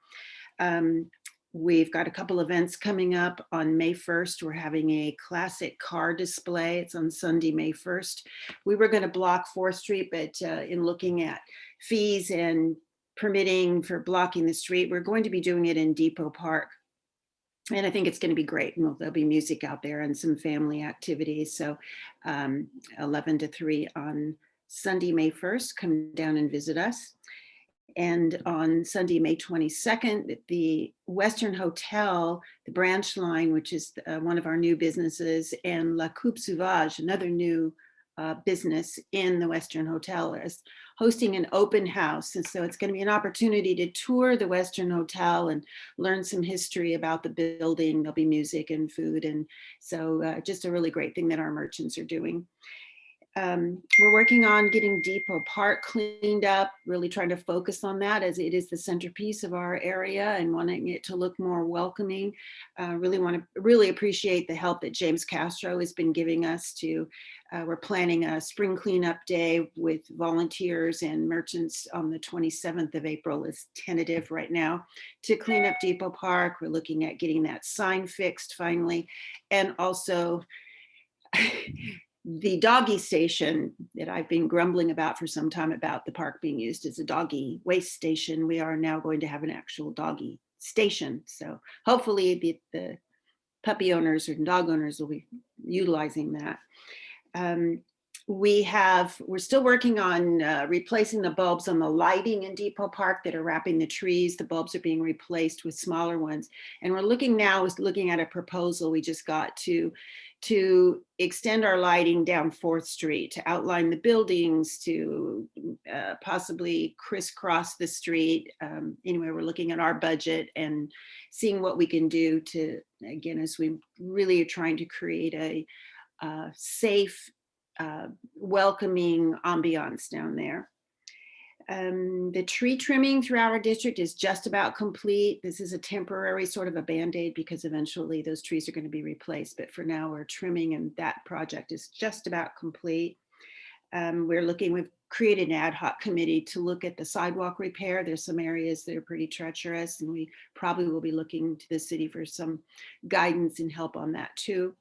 Um, We've got a couple events coming up on May 1st. We're having a classic car display. It's on Sunday, May 1st. We were going to block 4th Street, but uh, in looking at fees and permitting for blocking the street, we're going to be doing it in Depot Park. And I think it's going to be great. And there'll be music out there and some family activities. So um, 11 to 3 on Sunday, May 1st, come down and visit us. And on Sunday, May 22nd, the Western Hotel, the branch line, which is uh, one of our new businesses, and La Coupe Sauvage, another new uh, business in the Western Hotel, is hosting an open house. And so it's going to be an opportunity to tour the Western Hotel and learn some history about the building. There'll be music and food. And so uh, just a really great thing that our merchants are doing. Um, we're working on getting Depot Park cleaned up, really trying to focus on that as it is the centerpiece of our area and wanting it to look more welcoming. Uh, really want to really appreciate the help that James Castro has been giving us to, uh, we're planning a spring cleanup day with volunteers and merchants on the 27th of April is tentative right now to clean up Depot Park. We're looking at getting that sign fixed finally. And also [laughs] the doggy station that I've been grumbling about for some time about the park being used as a doggy waste station, we are now going to have an actual doggy station. So hopefully the, the puppy owners or dog owners will be utilizing that. Um, we have, we're still working on uh, replacing the bulbs on the lighting in Depot Park that are wrapping the trees. The bulbs are being replaced with smaller ones. And we're looking now, is looking at a proposal we just got to to extend our lighting down 4th Street, to outline the buildings, to uh, possibly crisscross the street. Um, anyway, we're looking at our budget and seeing what we can do to, again, as we really are trying to create a uh, safe, uh, welcoming ambiance down there. Um, the tree trimming throughout our district is just about complete. This is a temporary sort of a band-aid because eventually those trees are going to be replaced. But for now, we're trimming and that project is just about complete. Um, we're looking, we've created an ad hoc committee to look at the sidewalk repair. There's some areas that are pretty treacherous and we probably will be looking to the city for some guidance and help on that too.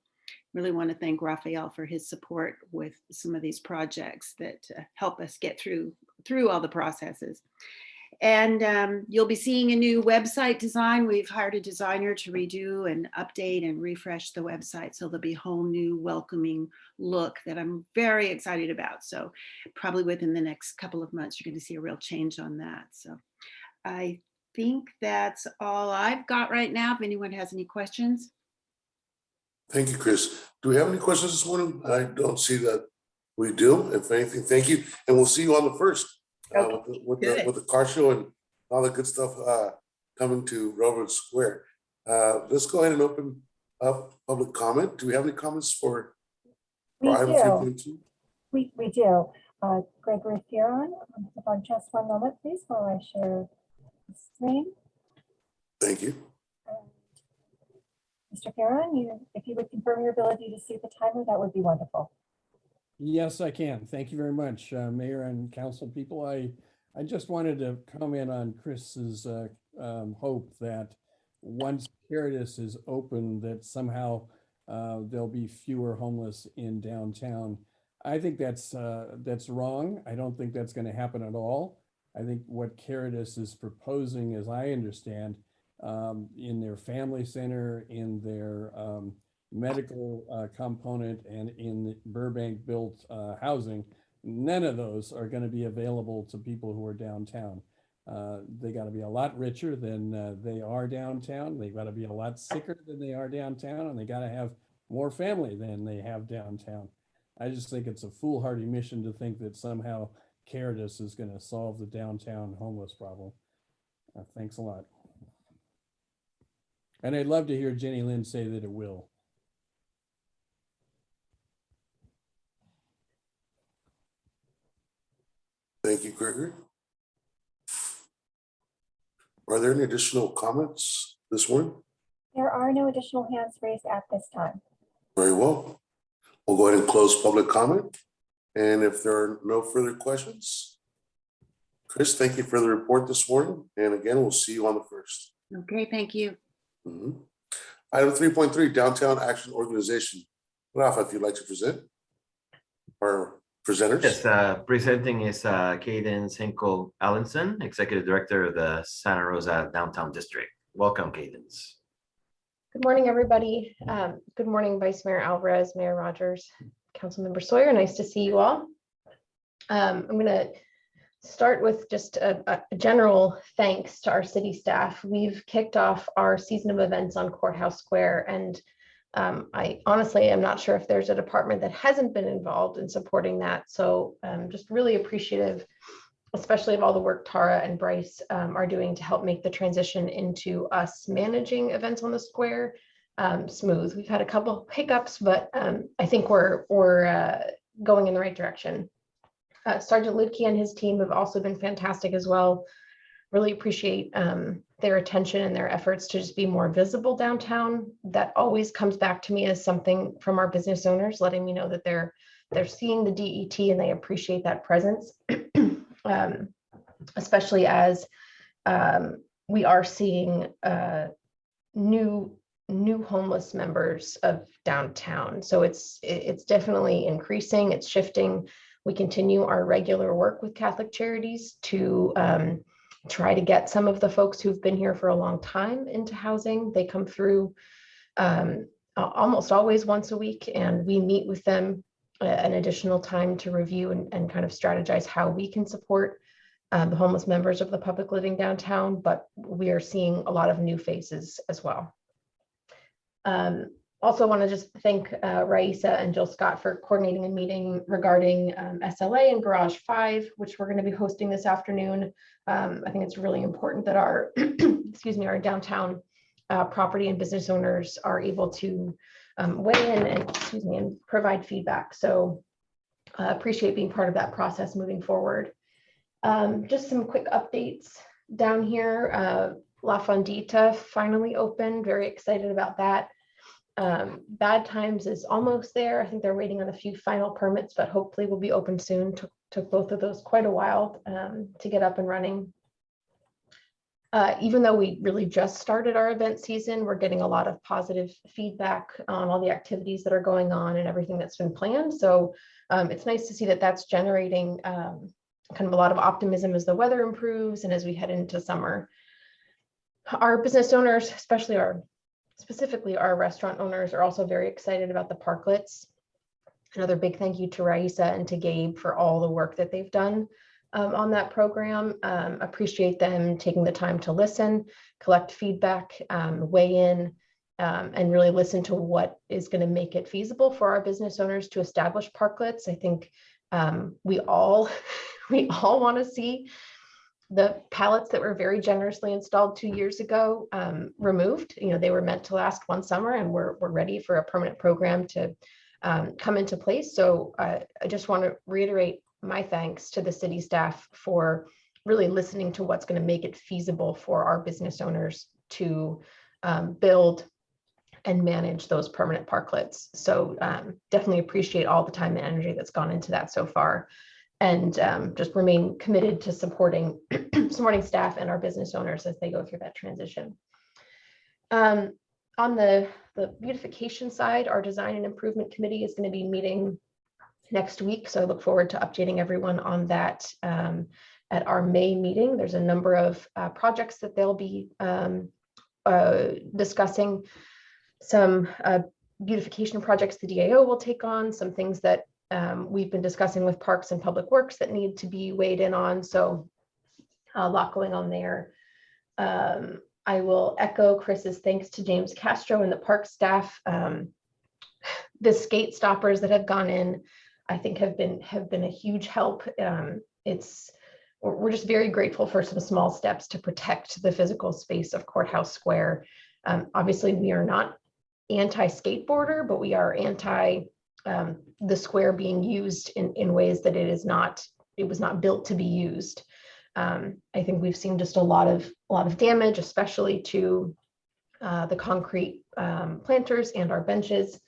Really want to thank Raphael for his support with some of these projects that uh, help us get through through all the processes. And um, you'll be seeing a new website design. We've hired a designer to redo and update and refresh the website. So there'll be a whole new welcoming look that I'm very excited about. So probably within the next couple of months, you're going to see a real change on that. So I think that's all I've got right now. If anyone has any questions. Thank you, Chris. Do we have any questions this morning? I don't see that we do. If anything, thank you. And we'll see you on the first. uh, with the- With the, with the car show and all the good stuff uh, coming to Railroad Square. Uh, Let's go ahead and open up public comment. Do we have any comments for? Item do, 3.2? we, we do. Uh, Gregory Fearon, hold on just one moment, please, while I share the screen. Thank you. Mr. Fearon, you, if you would confirm your ability to see the timer, that would be wonderful. Yes, I can. Thank you very much, uh, Mayor and council people. I, I just wanted to comment on Chris's uh, um, hope that once Caritas is open, that somehow uh, there'll be fewer homeless in downtown. I think that's, uh, that's wrong. I don't think that's going to happen at all. I think what Caritas is proposing, as I understand, um, in their family center, in their um, medical uh, component and in Burbank built uh, housing, none of those are going to be available to people who are downtown. Uh, they got to be a lot richer than uh, they are downtown. They got to be a lot sicker than they are downtown, and they got to have more family than they have downtown. I just think it's a foolhardy mission to think that somehow Caritas is going to solve the downtown homeless problem. Uh, thanks a lot. And I'd love to hear Jenny Lynn say that it will. Thank you, Gregory. Are there any additional comments this morning? There are no additional hands raised at this time. Very well. We'll go ahead and close public comment. And if there are no further questions, Chris, thank you for the report this morning. And again, we'll see you on the first. Okay, thank you. Mhm. Item three point three, Downtown Action Organization. Rafa, if you'd like to present. Our presenters. Yes, uh, presenting is uh, Cadence Hinkle Allenson, Executive Director of the Santa Rosa Downtown District. Welcome, Cadence. Good morning, everybody. Um, Good morning, Vice Mayor Alvarez, Mayor Rogers, Councilmember Sawyer. Nice to see you all. Um, I'm going to start with just a a general thanks to our city staff. We've kicked off our season of events on Courthouse Square and um, I honestly am not sure if there's a department that hasn't been involved in supporting that. So um, just really appreciative, especially of all the work Tara and Bryce um, are doing to help make the transition into us managing events on the square um, smooth. We've had a couple hiccups, but um, I think we're we're uh, going in the right direction. Uh, Sergeant Lutke and his team have also been fantastic as well. Really appreciate um, their attention and their efforts to just be more visible downtown. That always comes back to me as something from our business owners, letting me know that they're they're seeing the DET and they appreciate that presence, [clears throat] um, especially as um, we are seeing uh, new new homeless members of downtown. So it's it's definitely increasing. It's shifting. We continue our regular work with Catholic Charities to um, try to get some of the folks who've been here for a long time into housing. They come through um, almost always once a week, and we meet with them uh, an additional time to review and, and kind of strategize how we can support um, the homeless members of the public living downtown, but we are seeing a lot of new faces as well. Um, also want to just thank uh, Raissa and Jill Scott for coordinating a meeting regarding um, SLA and Garage 5, which we're going to be hosting this afternoon. Um, I think it's really important that our, [clears throat] excuse me, our downtown uh, property and business owners are able to um, weigh in and, excuse me, and provide feedback. So uh, appreciate being part of that process moving forward. Um, just some quick updates down here. Uh, La Fondita finally opened. Very excited about that. Um, Bad Times is almost there. I think they're waiting on a few final permits, but hopefully will be open soon. Took, took both of those quite a while um, to get up and running. Uh, even though we really just started our event season, we're getting a lot of positive feedback on all the activities that are going on and everything that's been planned. So um, it's nice to see that that's generating um, kind of a lot of optimism as the weather improves and as we head into summer. Our business owners, especially our, specifically our restaurant owners are also very excited about the parklets. Another big thank you to Raissa and to Gabe for all the work that they've done um, on that program. Um, appreciate them taking the time to listen, collect feedback, um, weigh in, um, and really listen to what is going to make it feasible for our business owners to establish parklets. I think um, we all [laughs] we all want to see the pallets that were very generously installed two years ago um, removed. You know, they were meant to last one summer and we're, we're ready for a permanent program to um, come into place. So uh, I just want to reiterate my thanks to the city staff for really listening to what's going to make it feasible for our business owners to um, build and manage those permanent parklets. So um, definitely appreciate all the time and energy that's gone into that so far and um, just remain committed to supporting [clears throat] supporting staff and our business owners as they go through that transition. Um, on the, the beautification side, our design and improvement committee is going to be meeting next week. So I look forward to updating everyone on that um, at our May meeting. There's a number of uh, projects that they'll be um, uh, discussing. Some uh, beautification projects the DAO will take on, some things that um, we've been discussing with Parks and Public Works that need to be weighed in on. So a lot going on there. Um, I will echo Chris's thanks to James Castro and the park staff. Um, [sighs] the skate stoppers that have gone in, I think have been have been a huge help. Um, it's we're just very grateful for some small steps to protect the physical space of Courthouse Square. Um, obviously, we are not anti-skateboarder, but we are anti um, the square being used in, in ways that it is not, it was not built to be used. Um, I think we've seen just a lot of, a lot of damage, especially to uh, the concrete um, planters and our benches.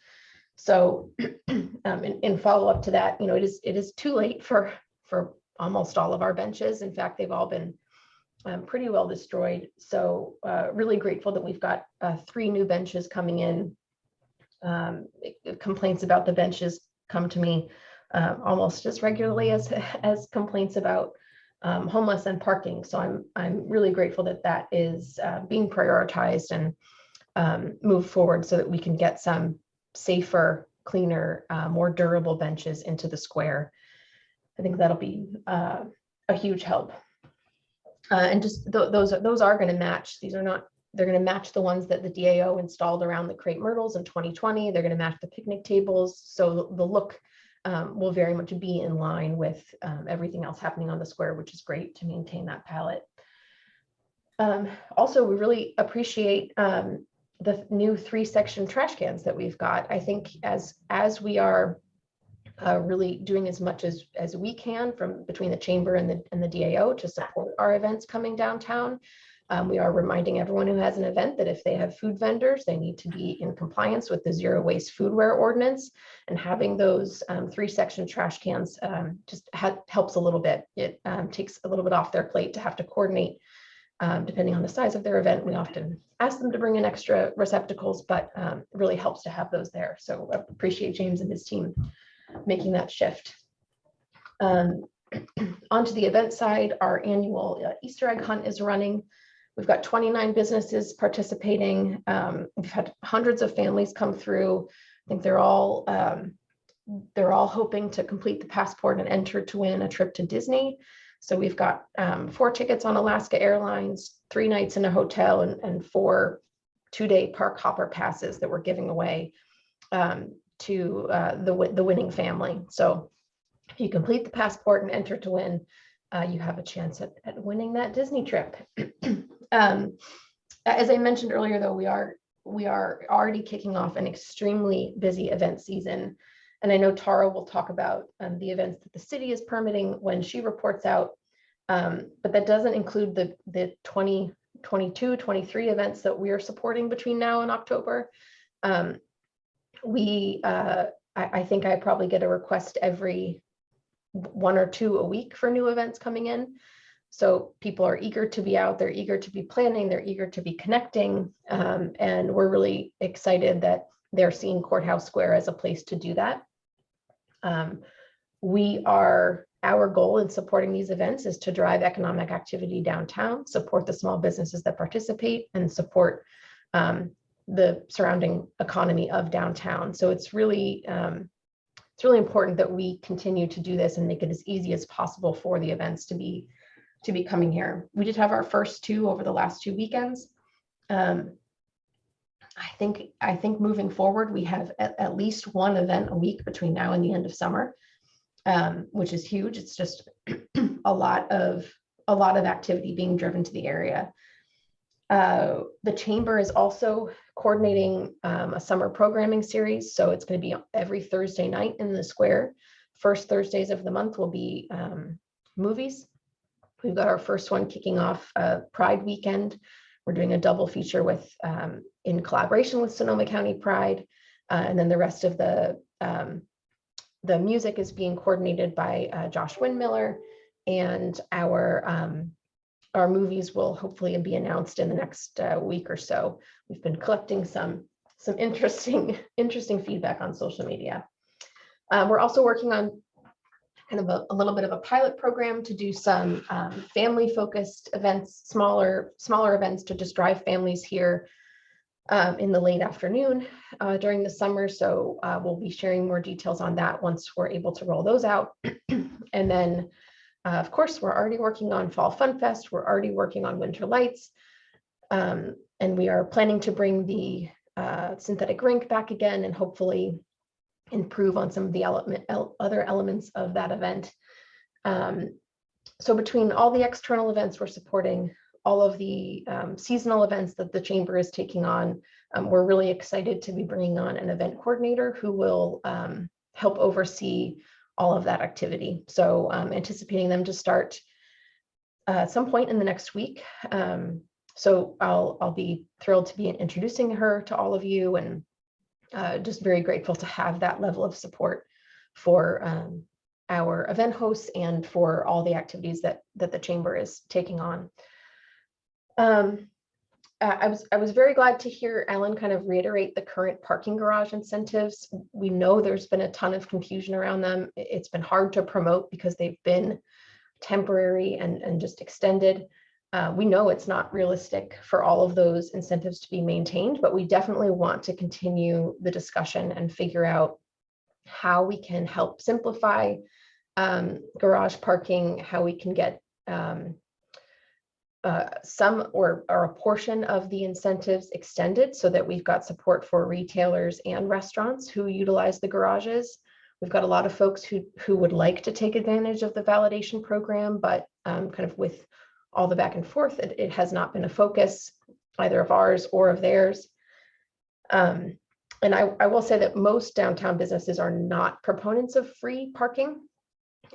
So [clears throat] um, in, in follow up to that, you know, it is, it is too late for, for almost all of our benches. In fact, they've all been um, pretty well destroyed. So uh, really grateful that we've got uh, three new benches coming in. Um, complaints about the benches come to me uh, almost as regularly as [laughs] as complaints about um, homeless and parking. So I'm I'm really grateful that that is uh, being prioritized and um, moved forward so that we can get some safer, cleaner, uh, more durable benches into the square. I think that'll be uh, a huge help. Uh, and just th- those are those are going to match. These are not. They're going to match the ones that the DAO installed around the crepe myrtles in 2020. They're going to match the picnic tables. So the look um, will very much be in line with um, everything else happening on the square, which is great to maintain that palette. Um, also, we really appreciate um, the new three section trash cans that we've got. I think as as we are uh, really doing as much as as we can from between the chamber and the and the DAO to support our events coming downtown. Um, we are reminding everyone who has an event that if they have food vendors, they need to be in compliance with the zero waste foodware ordinance. And having those um, three section trash cans um, just helps a little bit. It um, takes a little bit off their plate to have to coordinate um, depending on the size of their event. We often ask them to bring in extra receptacles, but um, it really helps to have those there. So I appreciate James and his team making that shift. [clears throat] Onto the event side, our annual uh, Easter egg hunt is running. We've got 29 businesses participating. Um, we've had hundreds of families come through. I think they're all um, they're all hoping to complete the passport and enter to win a trip to Disney. So we've got um, four tickets on Alaska Airlines, three nights in a hotel, and, and four two-day park hopper passes that we're giving away um, to uh, the the winning family. So if you complete the passport and enter to win, uh, you have a chance at, at winning that Disney trip. [clears throat] um, as I mentioned earlier, though, we are we are already kicking off an extremely busy event season. And I know Tara will talk about um, the events that the city is permitting when she reports out. Um, but that doesn't include the, the 2022, 23 events that we are supporting between now and October. Um, we, uh, I, I think I probably get a request every one or two a week for new events coming in. So people are eager to be out, they're eager to be planning, they're eager to be connecting. Um, and we're really excited that they're seeing Courthouse Square as a place to do that. Um, we are, our goal in supporting these events is to drive economic activity downtown, support the small businesses that participate and support um, the surrounding economy of downtown. So it's really, um, it's really important that we continue to do this and make it as easy as possible for the events to be to be coming here. We did have our first two over the last two weekends. Um, I think I think moving forward, we have at, at, least one event a week between now and the end of summer, um, which is huge. It's just [clears throat] a lot of a lot of activity being driven to the area. Uh, the chamber is also coordinating um, a summer programming series, so it's going to be every Thursday night in the square. First Thursdays of the month will be um, movies. We've got our first one kicking off uh, Pride Weekend. We're doing a double feature with um, in collaboration with Sonoma County Pride, uh, and then the rest of the um, the music is being coordinated by uh, Josh Windmiller, and our um, our movies will hopefully be announced in the next uh, week or so. We've been collecting some some interesting [laughs] interesting feedback on social media. Uh, we're also working on kind of a, a, little bit of a pilot program to do some um, family focused events, smaller, smaller events to just drive families here um, in the late afternoon uh, during the summer. So uh, we'll be sharing more details on that once we're able to roll those out. [clears throat] and then, uh, of course, we're already working on Fall Fun Fest. We're already working on Winter Lights. Um, and we are planning to bring the uh, synthetic rink back again and hopefully improve on some of the element, el other elements of that event. Um, so between all the external events we're supporting, all of the um, seasonal events that the chamber is taking on, um, we're really excited to be bringing on an event coordinator who will um, help oversee all of that activity. So um, anticipating them to start uh, at some point in the next week. Um, so I'll, I'll be thrilled to be introducing her to all of you and uh, just very grateful to have that level of support for um, our event hosts and for all the activities that that the chamber is taking on. Um, I was, I was very glad to hear Ellen kind of reiterate the current parking garage incentives. We know there's been a ton of confusion around them. It's been hard to promote because they've been temporary and, and just extended. Uh, we know it's not realistic for all of those incentives to be maintained, but we definitely want to continue the discussion and figure out how we can help simplify um, garage parking, how we can get um, uh, some or, or a portion of the incentives extended so that we've got support for retailers and restaurants who utilize the garages. We've got a lot of folks who, who would like to take advantage of the validation program, but um, kind of with all the back and forth, it, it has not been a focus either of ours or of theirs. Um, and I, I will say that most downtown businesses are not proponents of free parking.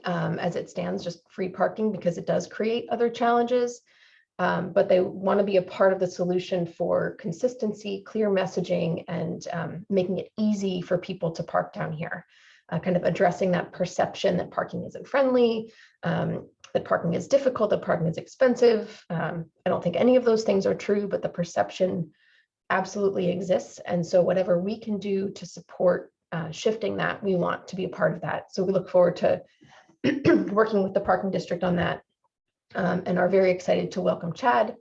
Um, as it stands, just free parking because it does create other challenges. Um, but they want to be a part of the solution for consistency, clear messaging, and um, making it easy for people to park down here. Uh, kind of addressing that perception that parking isn't friendly, um, that parking is difficult, that parking is expensive. Um, I don't think any of those things are true, but the perception absolutely exists. And so whatever we can do to support uh, shifting that, we want to be a part of that. So we look forward to [clears throat] working with the parking district on that um, and are very excited to welcome Chad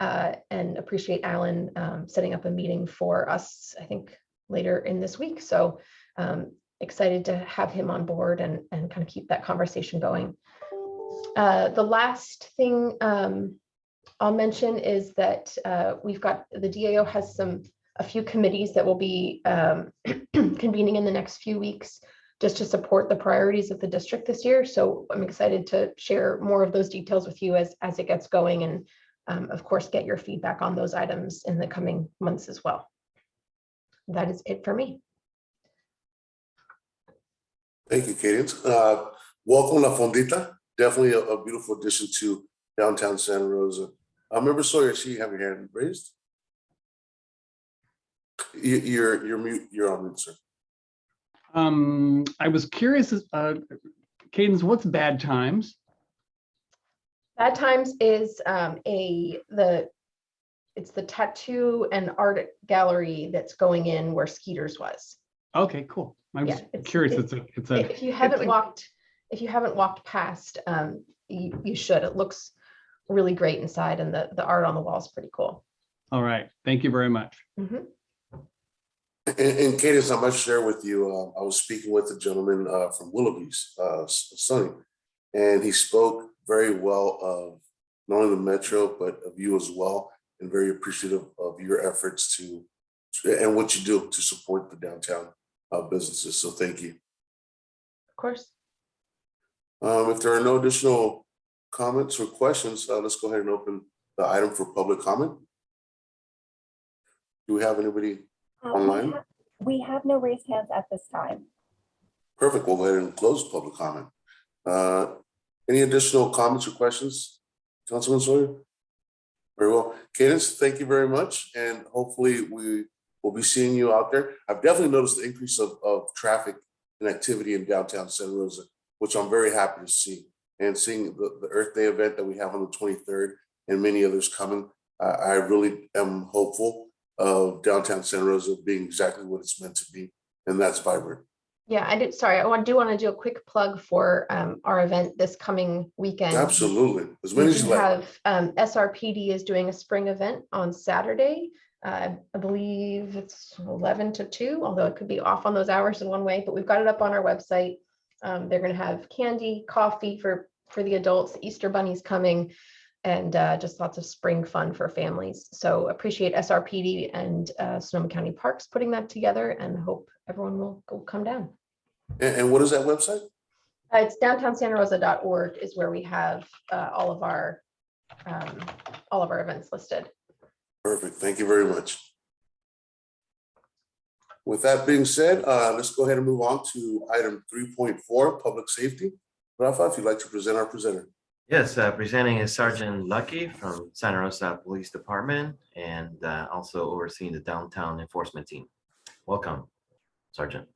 uh, and appreciate Alan um, setting up a meeting for us, I think, later in this week. So um, excited to have him on board and, and kind of keep that conversation going. Uh, the last thing um, I'll mention is that uh, we've got, the DAO has some, a few committees that will be um, [clears throat] convening in the next few weeks just to support the priorities of the district this year. So I'm excited to share more of those details with you as, as it gets going and um, of course, get your feedback on those items in the coming months as well. That is it for me. Thank you, Cadence. Uh, welcome La Fondita. Definitely a, a beautiful addition to downtown Santa Rosa. I remember Sawyer, I see you have your hand raised. You, you're, you're mute, you're on mute, sir. Um, I was curious, uh, Cadence, what's bad times? Bad Times is um, a, the, it's the tattoo and art gallery that's going in where Skeeters was. Okay, cool. I'm Yeah, just it's- curious. It's a, it's a, If you haven't a- walked, if you haven't walked past, um, you, you should. It looks really great inside and the, the art on the wall is pretty cool. all right. Thank you very much. Mhm. And, and Cadence, I must share with you, uh, I was speaking with a gentleman, uh, from Willoughby's, uh, Sonny. And he spoke very well of not only the Metro, but of you as well, and very appreciative of your efforts to, and what you do to support the downtown, uh, businesses. So thank you. Of course. Um, if there are no additional comments or questions, uh, let's go ahead and open the item for public comment. Do we have anybody? We Online? have- We have no raised hands at this time. Perfect. We'll go ahead and close public comment. Uh, any additional comments or questions? Councilman Sawyer? Very well. Cadence, thank you very much. And hopefully we will be seeing you out there. I've definitely noticed the increase of, of traffic and activity in downtown Santa Rosa, which I'm very happy to see. And seeing the, the Earth Day event that we have on the twenty-third and many others coming, I, I really am hopeful of downtown Santa Rosa being exactly what it's meant to be, and that's vibrant. Yeah, I did, sorry, I want- do want to do a quick plug for um, our event this coming weekend. Absolutely, as many as you like. have, um, SRPD is doing a spring event on Saturday. Uh, I believe it's eleven to two, although it could be off on those hours in one way, but we've got it up on our website. Um, they're gonna have candy, coffee for, for the adults, Easter bunny's coming. And, uh, just lots of spring fun for families. So appreciate SRPD and, uh, Sonoma County Parks putting that together and hope everyone will go come down. And, and what is that website? Uh, It's downtownsantarosa.org is where we have uh, all of our, um, all of our events listed. Perfect, thank you very much. With that being said, uh, let's go ahead and move on to item three point four, public safety. Rafa, if you'd like to present our presenter. Yes, uh, presenting is Sergeant Lucky from Santa Rosa Police Department and uh, also overseeing the downtown enforcement team. Welcome, Sergeant.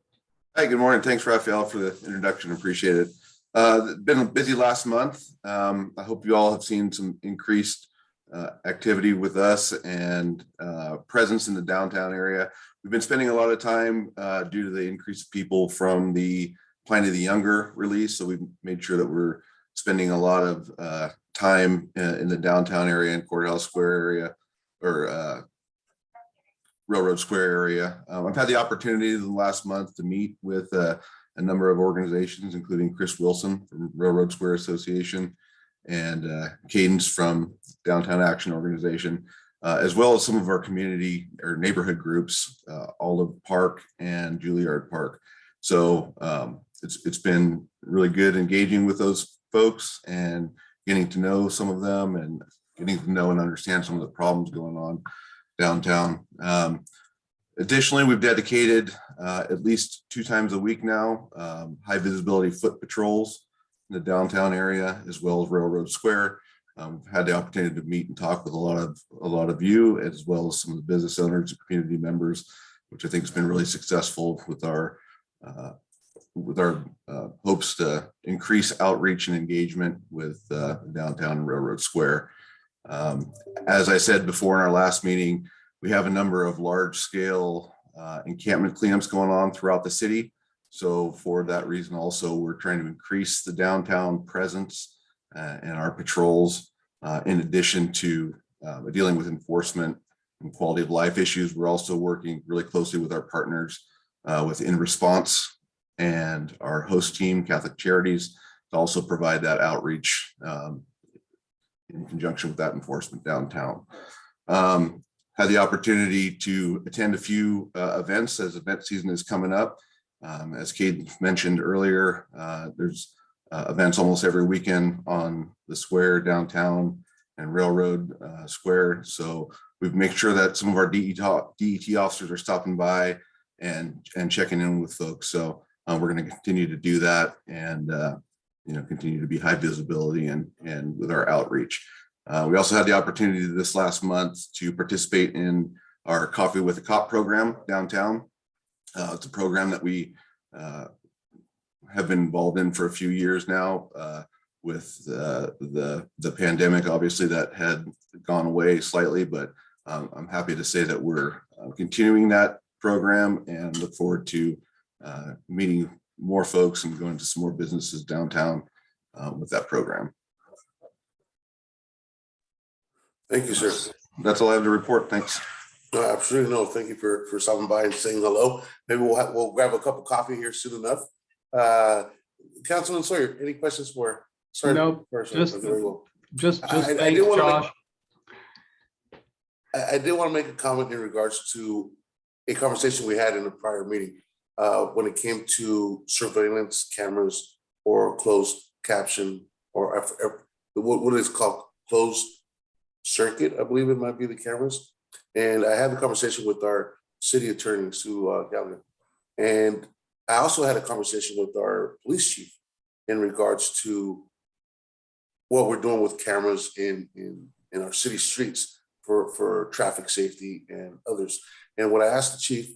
Hi, good morning. Thanks, Raphael, for the introduction. Appreciate it. Uh, been busy last month. Um, I hope you all have seen some increased uh, activity with us and uh, presence in the downtown area. We've been spending a lot of time uh, due to the increase of people from the Pliny the Younger release. So we've made sure that we're spending a lot of uh, time uh, in the downtown area and Courthouse Square area or Railroad Square area. Um, I've had the opportunity in the last month to meet with a number of organizations, including Chris Wilson from Railroad Square Association and uh, Cadence from Downtown Action Organization, uh, as well as some of our community or neighborhood groups, uh, Olive Park and Juilliard Park. So um, it's it's been really good engaging with those folks and getting to know some of them and getting to know and understand some of the problems going on downtown. Um, additionally, we've dedicated uh, at least two times a week now, um, high visibility foot patrols the downtown area as well as Railroad Square. Um, had the opportunity to meet and talk with a lot of a lot of you as well as some of the business owners and community members, which I think has been really successful with our uh, with our uh, hopes to increase outreach and engagement with uh, downtown Railroad Square. Um, as I said before in our last meeting, we have a number of large scale uh, encampment cleanups going on throughout the city. So for that reason also, we're trying to increase the downtown presence uh, and our patrols uh, in addition to uh, dealing with enforcement and quality of life issues. We're also working really closely with our partners uh, with In Response and our host team, Catholic Charities, to also provide that outreach um, in conjunction with that enforcement downtown. Um, had the opportunity to attend a few uh, events as event season is coming up. Um, as Kate mentioned earlier, uh, there's uh, events almost every weekend on the square downtown and Railroad uh, Square. So we make sure that some of our DET, DET officers are stopping by and and checking in with folks. So uh, we're going to continue to do that and uh, you know continue to be high visibility and and with our outreach. Uh, we also had the opportunity this last month to participate in our Coffee with a Cop program downtown. Uh, it's a program that we uh, have been involved in for a few years now uh, with uh, the, the pandemic, obviously that had gone away slightly, but um, I'm happy to say that we're uh, continuing that program and look forward to uh, meeting more folks and going to some more businesses downtown uh, with that program. Thank you, sir. That's all I have to report. Thanks. No, absolutely no. Thank you for, for stopping by and saying hello. Maybe we'll, have- we'll grab a cup of coffee here soon enough. Uh, Councilman Sawyer, any questions for? sorry, Nope, first, just- very well. Just, just I- I did make- Josh. I, I did want to make a comment in regards to a conversation we had in a prior meeting. Uh, when it came to surveillance cameras or closed caption or what, what is called closed circuit, I believe it might be the cameras. And I had a conversation with our city attorney, Sue uh, Gallagher. And I also had a conversation with our police chief in regards to what we're doing with cameras in, in, in our city streets for, for traffic safety and others. And what I asked the chief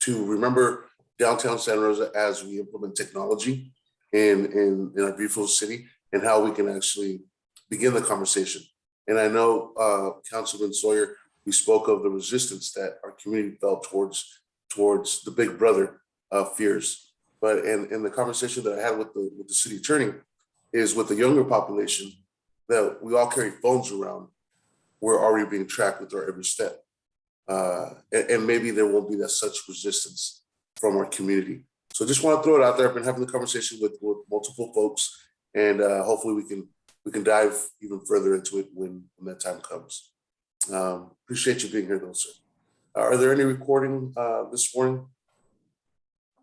to remember downtown Santa Rosa as we implement technology in, in, in our beautiful city and how we can actually begin the conversation. And I know, uh, Councilman Sawyer, we spoke of the resistance that our community felt towards, towards the big brother uh, fears. But in, in the conversation that I had with the, with the city attorney is with the younger population that we all carry phones around. We're already being tracked with our every step. Uh, and, and maybe there won't be that such resistance from our community. So I just want to throw it out there. I've been having the conversation with, with multiple folks and uh, hopefully we can we can dive even further into it when, when that time comes. Um, appreciate you being here though, sir. Are there any recording uh, this morning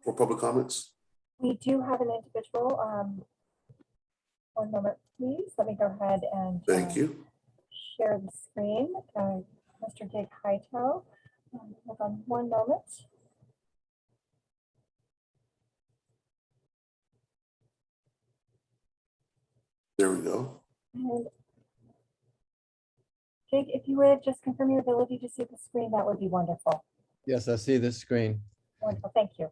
for public comments? We do have an individual. um, One moment, please. Let me go ahead and. Thank uh, you. Share the screen. Uh, Mr. Dick Hightow. Um, Hold on one moment. There we go. And Jake, if you would just confirm your ability to see the screen, that would be wonderful. Yes, I see the screen. Wonderful, thank you.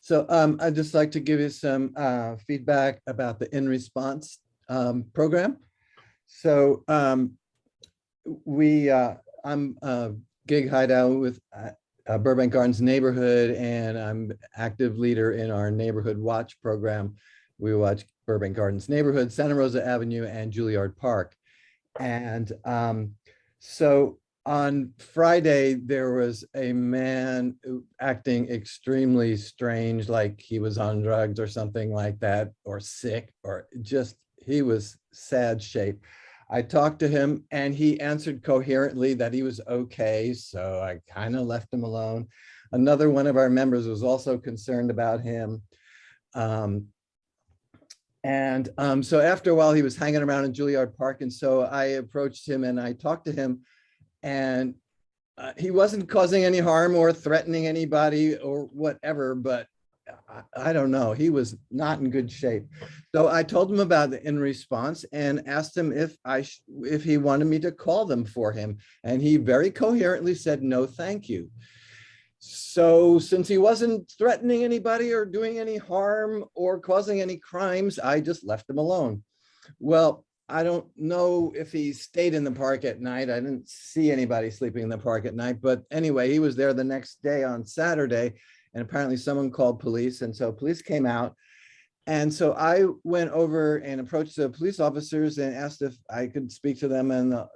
So um, I'd just like to give you some uh, feedback about the in response um, program. So um, we, uh, I'm uh, gig hideout with uh, uh, Burbank Gardens neighborhood and I'm active leader in our neighborhood watch program. We watch Burbank Gardens neighborhood, Santa Rosa Avenue and Juilliard Park. And um, so on Friday, there was a man acting extremely strange, like he was on drugs or something like that, or sick, or just, he was sad shape. I talked to him and he answered coherently that he was okay, so I kind of left him alone. Another one of our members was also concerned about him. Um, and um, so after a while, he was hanging around in Juilliard Park, and so I approached him and I talked to him and uh, he wasn't causing any harm or threatening anybody or whatever, but I, I don't know. He was not in good shape. So I told him about it in response and asked him if I, if he wanted me to call them for him. And he very coherently said, no, thank you. So since he wasn't threatening anybody or doing any harm or causing any crimes, I just left him alone. Well, I don't know if he stayed in the park at night. I didn't see anybody sleeping in the park at night, but anyway, he was there the next day on Saturday. And apparently someone called police and so police came out. And so I went over and approached the police officers and asked if I could speak to them and the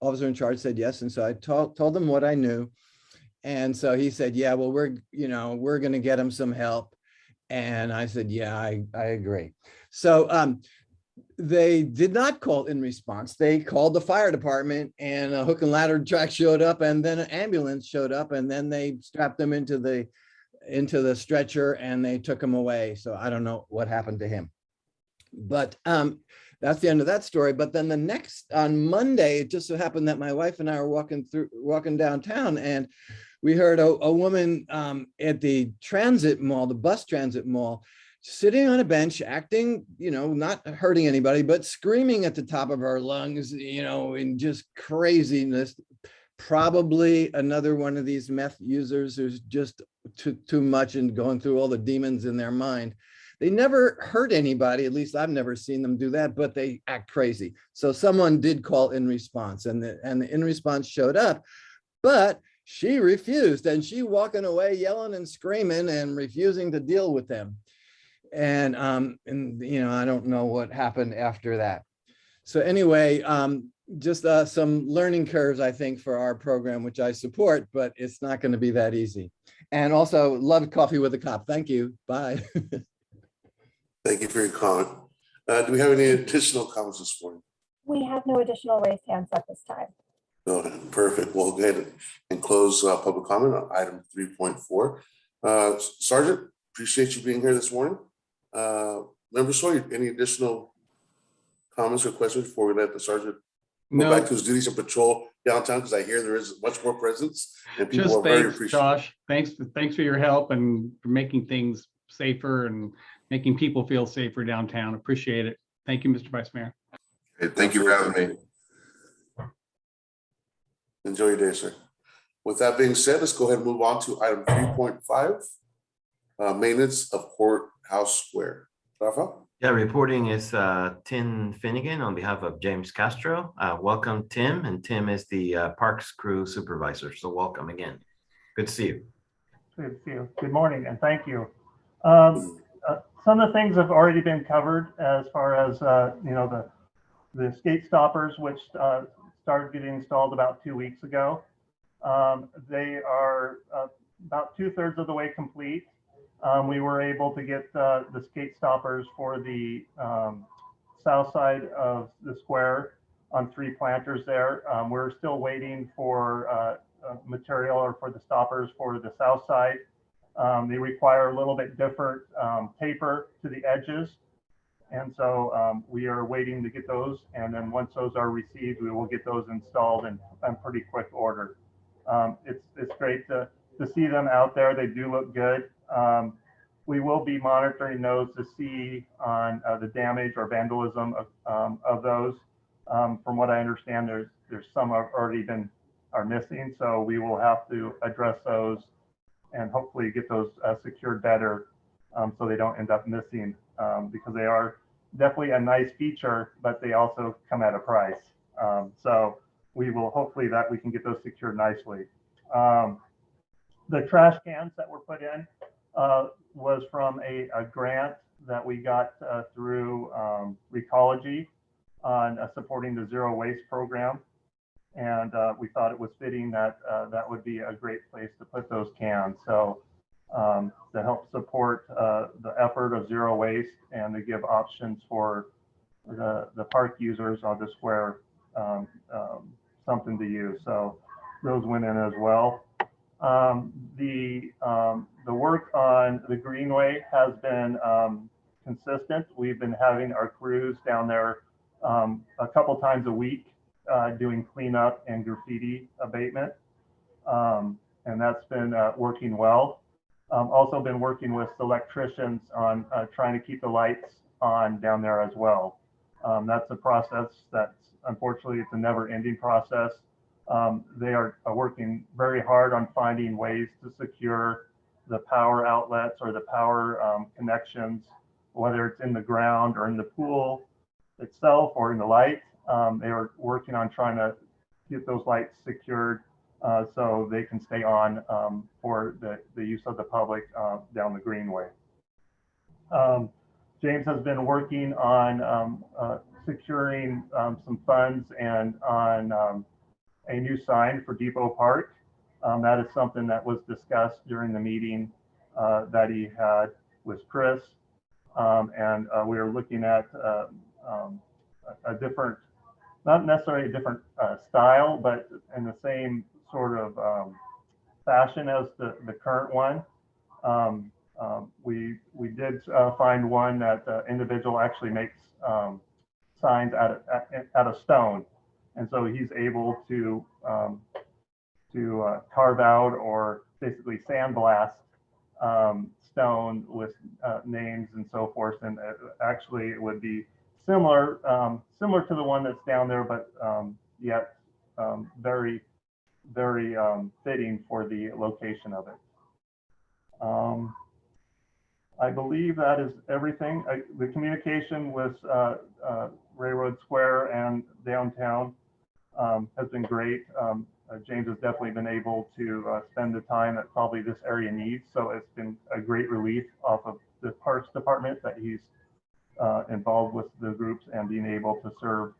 officer in charge said yes. And so I told, told them what I knew. And so he said, yeah, well, we're, you know, we're gonna get him some help. And I said, yeah, I, I agree. So um, they did not call in response. They called the fire department and a hook and ladder truck showed up and then an ambulance showed up and then they strapped them into the into the stretcher and they took him away. So I don't know what happened to him. But um, that's the end of that story. But then the next on Monday, it just so happened that my wife and I were walking through walking downtown and we heard a, a woman um, at the transit mall, the bus transit mall, sitting on a bench, acting, you know, not hurting anybody, but screaming at the top of her lungs, you know, in just craziness. Probably another one of these meth users who's just too, too much and going through all the demons in their mind. They never hurt anybody, at least I've never seen them do that, but they act crazy. So someone did call in response and the, and the in response showed up, but she refused and she walking away yelling and screaming and refusing to deal with them and um and you know i don't know what happened after that so anyway um just uh some learning curves i think for our program which i support but it's not going to be that easy and also love coffee with a cop thank you bye [laughs] Thank you for your comment. Uh, do we have any additional comments this morning? We have no additional raised hands at this time. No, perfect. We'll go ahead and close uh, public comment on item three point four. Uh, Sergeant, appreciate you being here this morning. Uh, Member Sawyer, any additional comments or questions before we let the sergeant go back to his duties and patrol downtown? Because I hear there is much more presence and people just are very thanks, appreciative. Josh. Thanks, thanks for your help and for making things safer and making people feel safer downtown. Appreciate it. Thank you, Mr. Vice Mayor. Hey, Thank you for having me. Enjoy your day, sir. With that being said, let's go ahead and move on to item three point five. Uh, maintenance of courthouse square. Rafa? Yeah, reporting is uh, Tim Finnegan on behalf of James Castro. Uh, Welcome, Tim, and Tim is the uh, Parks Crew Supervisor, so welcome again. Good to see you. Good to see you. Good morning and thank you. Um, uh, Some of the things have already been covered as far as, uh, you know, the, the skate stoppers, which uh, started getting installed about two weeks ago. Um, They are uh, about two thirds of the way complete. Um, We were able to get uh, the skate stoppers for the um, south side of the square on three planters there. Um, We're still waiting for uh, uh, material or for the stoppers for the south side. Um, they require a little bit different um, taper to the edges. And so um, we are waiting to get those. And then once those are received, we will get those installed in, in pretty quick order. Um, it's, it's great to, to see them out there. They do look good. Um, we will be monitoring those to see on uh, the damage or vandalism of, um, of those. Um, from what I understand, there's, there's some have already been are missing. So we will have to address those and hopefully get those uh, secured better um, so they don't end up missing um, because they are definitely a nice feature, but they also come at a price. Um, so we will hopefully that we can get those secured nicely. Um, the trash cans that were put in uh, was from a, a grant that we got uh, through um, Recology on uh, supporting the zero waste program. And uh, we thought it was fitting that uh, that would be a great place to put those cans. So um, to help support uh, the effort of zero waste and to give options for the, the park users on the square um, um, something to use. So those went in as well. Um, the um, the work on the Greenway has been um, consistent. We've been having our crews down there a couple times a week uh, doing cleanup and graffiti abatement, and that's been uh, working well. Um, also been working with electricians on uh, trying to keep the lights on down there as well. Um, that's a process that's unfortunately it's a never-ending process. Um, they are, are working very hard on finding ways to secure the power outlets or the power um, connections, whether it's in the ground or in the pool itself or in the light. Um, they are working on trying to get those lights secured uh, so they can stay on um, for the, the use of the public uh, down the Greenway. Um, James has been working on um, uh, securing um, some funds and on um, a new sign for Depot Park. Um, that is something that was discussed during the meeting uh, that he had with Chris. And uh, we are looking at uh, a, a different, not necessarily a different uh, style, but in the same sort of um, fashion as the, the current one. Um, um, we we did uh, find one that the individual actually makes um, signs out of out of stone, and so he's able to um, to uh, carve out or basically sandblast stone with uh, names and so forth. And uh, actually, it would be similar similar to the one that's down there, but yet um, very very um, fitting for the location of it. Um, I believe that is everything. I, the communication with uh, uh, Railroad Square and downtown um, has been great. Um, uh, James has definitely been able to uh, spend the time that probably this area needs. So it's been a great relief off of the Parks Department that he's uh, involved with the groups and being able to serve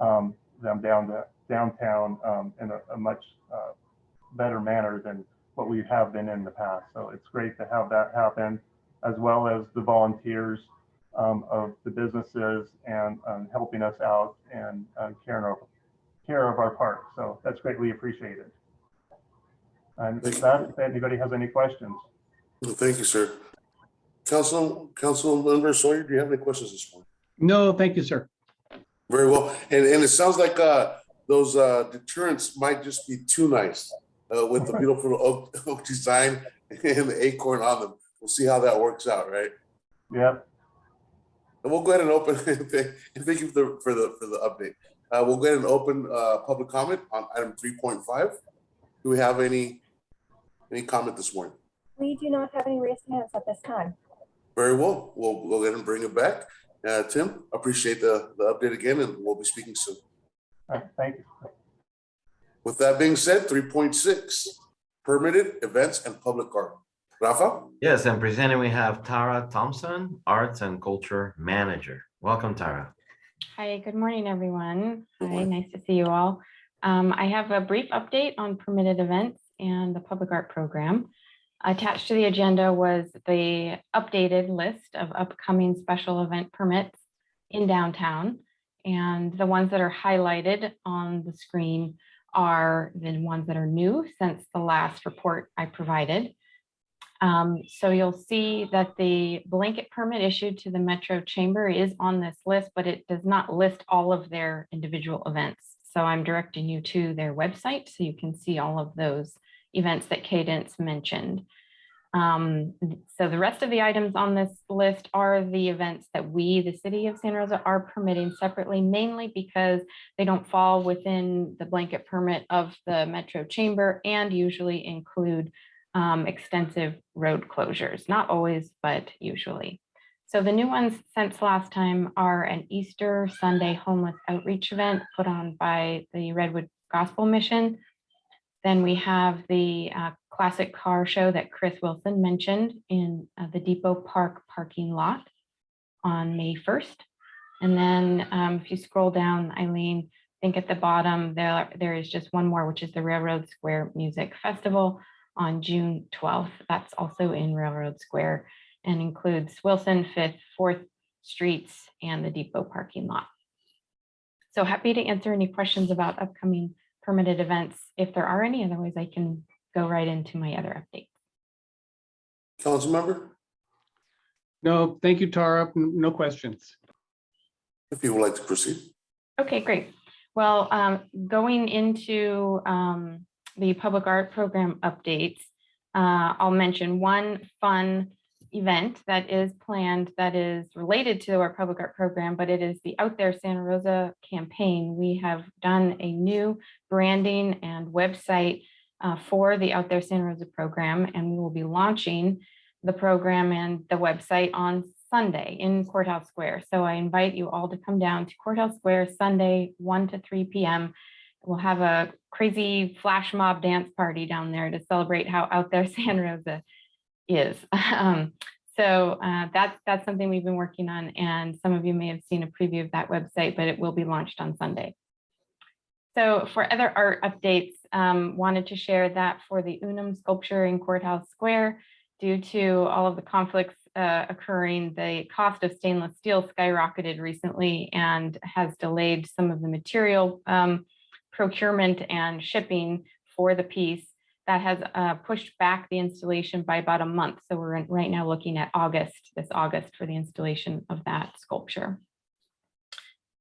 um, them down the downtown um, in a, a much uh, better manner than what we have been in the past. So it's great to have that happen as well as the volunteers um, of the businesses and um, helping us out and uh, caring of, care of our park. So that's greatly appreciated. And with that, if anybody has any questions. Well, Thank you, sir. Council, Council Member Sawyer, do you have any questions this morning? No, thank you, sir. Very well. And, and it sounds like uh, those uh, deterrents might just be too nice uh, with the beautiful oak, [laughs] oak design and the acorn on them. We'll see how that works out, right? Yep. And we'll go ahead and open, [laughs] and thank you for the, for the, for the update. Uh, we'll go ahead and open uh, public comment on item 3.5. Do we have any, any comment this morning? We do not have any raised hands at this time. Very well. We'll we'll go ahead and bring it back. Uh, Tim, appreciate the, the update again, and we'll be speaking soon. All right, Thank you. With that being said, 3.6, permitted events and public art. Rafa? Yes, and presenting we have Tara Thompson, Arts and Culture Manager. Welcome, Tara. Hi, good morning, everyone. Good Hi, nice to see you all. Um, I have a brief update on permitted events and the public art program. Attached to the agenda was the updated list of upcoming special event permits in downtown. And the ones that are highlighted on the screen are the ones that are new since the last report I provided. Um, so you'll see that the blanket permit issued to the Metro Chamber is on this list, but it does not list all of their individual events. So I'm directing you to their website so you can see all of those events that Cadence mentioned. Um, so the rest of the items on this list are the events that we, the city of Santa Rosa, are permitting separately, mainly because they don't fall within the blanket permit of the Metro Chamber and usually include um, extensive road closures, not always, but usually. So the new ones since last time are an Easter Sunday homeless outreach event put on by the Redwood Gospel Mission. Then we have the uh, classic car show that Chris Wilson mentioned in uh, the Depot Park parking lot on May 1st. And then um, if you scroll down, Eileen, I think at the bottom there, there is just one more, which is the Railroad Square Music Festival on June 12th. That's also in Railroad Square and includes Wilson, Fifth, Fourth Streets, and the Depot parking lot. So happy to answer any questions about upcoming permitted events if there are any. Otherwise, I can go right into my other updates. Council member, No, thank you, Tara. No questions. if you would like to proceed. Okay, great. Well, um, going into um, the public art program updates, uh, I'll mention one fun event that is planned that is related to our public art program, but it is the Out There Santa Rosa campaign. We have done a new branding and website uh, for the Out There Santa Rosa program, and we will be launching the program and the website on Sunday in Courthouse Square. So I invite you all to come down to Courthouse Square Sunday, 1 to 3 p.m. We'll have a crazy flash mob dance party down there to celebrate how out there [laughs] Santa Rosa is. [laughs] Um, so uh, that's that's something we've been working on, and some of you may have seen a preview of that website, but it will be launched on Sunday. So for other art updates, um, wanted to share that for the Unum sculpture in Courthouse Square, due to all of the conflicts uh, occurring, the cost of stainless steel skyrocketed recently and has delayed some of the material um, procurement and shipping for the piece. That has uh, pushed back the installation by about a month. So we're right now looking at August, this August for the installation of that sculpture.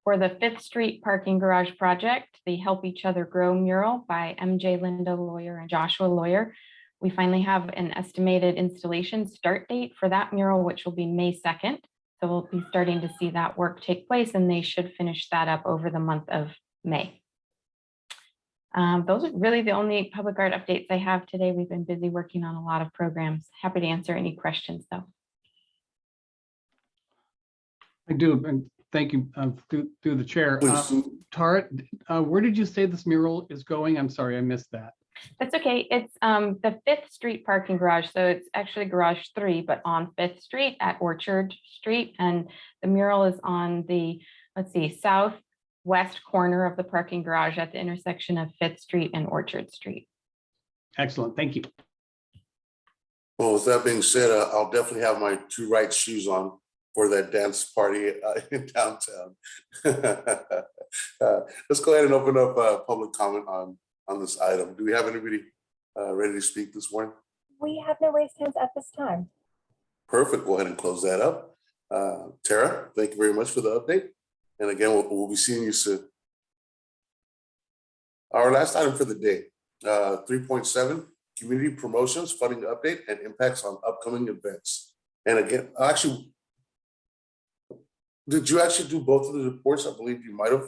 For the Fifth Street Parking Garage Project, the Help Each Other Grow mural by MJ Linda Lawyer and Joshua Lawyer. We finally have an estimated installation start date for that mural, which will be May 2nd. So we'll be starting to see that work take place and they should finish that up over the month of May. Um, those are really the only public art updates I have today. We've been busy working on a lot of programs. Happy to answer any questions though. I do, and thank you uh, through through the chair. Please. Um, Tara, uh, where did you say this mural is going? I'm sorry, I missed that. That's okay. It's um the Fifth Street parking garage. So it's actually garage three, but on Fifth Street at Orchard Street. And the mural is on the, let's see, southwest corner of the parking garage at the intersection of Fifth Street and Orchard Street. Excellent, thank you. Well, with that being said, uh, I'll definitely have my two right shoes on for that dance party uh, [laughs] in downtown. [laughs] Uh, Let's go ahead and open up uh public comment on, on this item. Do we have anybody uh, ready to speak this morning? We have no raised hands at this time. Perfect. Go ahead and close that up. Uh, Tara, thank you very much for the update. And again, we'll, we'll be seeing you soon. Our last item for the day, uh, three point seven, community promotions, funding update and impacts on upcoming events. And again, actually, did you actually do both of the reports? I believe you might have.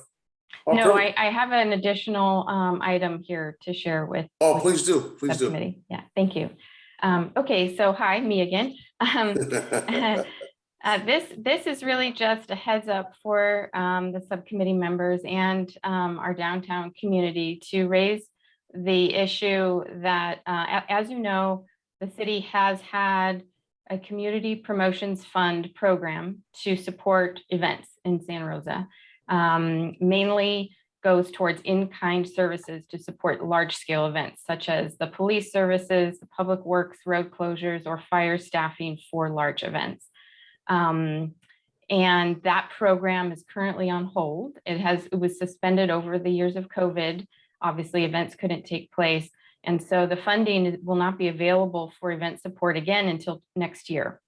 Oh, No. I, I have an additional um item here to share with. Oh, with please do, please do. Yeah, thank you. Um, okay, so hi, me again. Um, [laughs] [laughs] Uh, This, this is really just a heads up for um, the subcommittee members and um, our downtown community to raise the issue that, uh, as you know, the city has had a community promotions fund program to support events in Santa Rosa. Um, Mainly goes towards in-kind services to support large-scale events such as the police services, the public works, road closures, or fire staffing for large events. Um, and that program is currently on hold. It has, it was suspended over the years of COVID. Obviously, events couldn't take place. And so the funding will not be available for event support again until next year.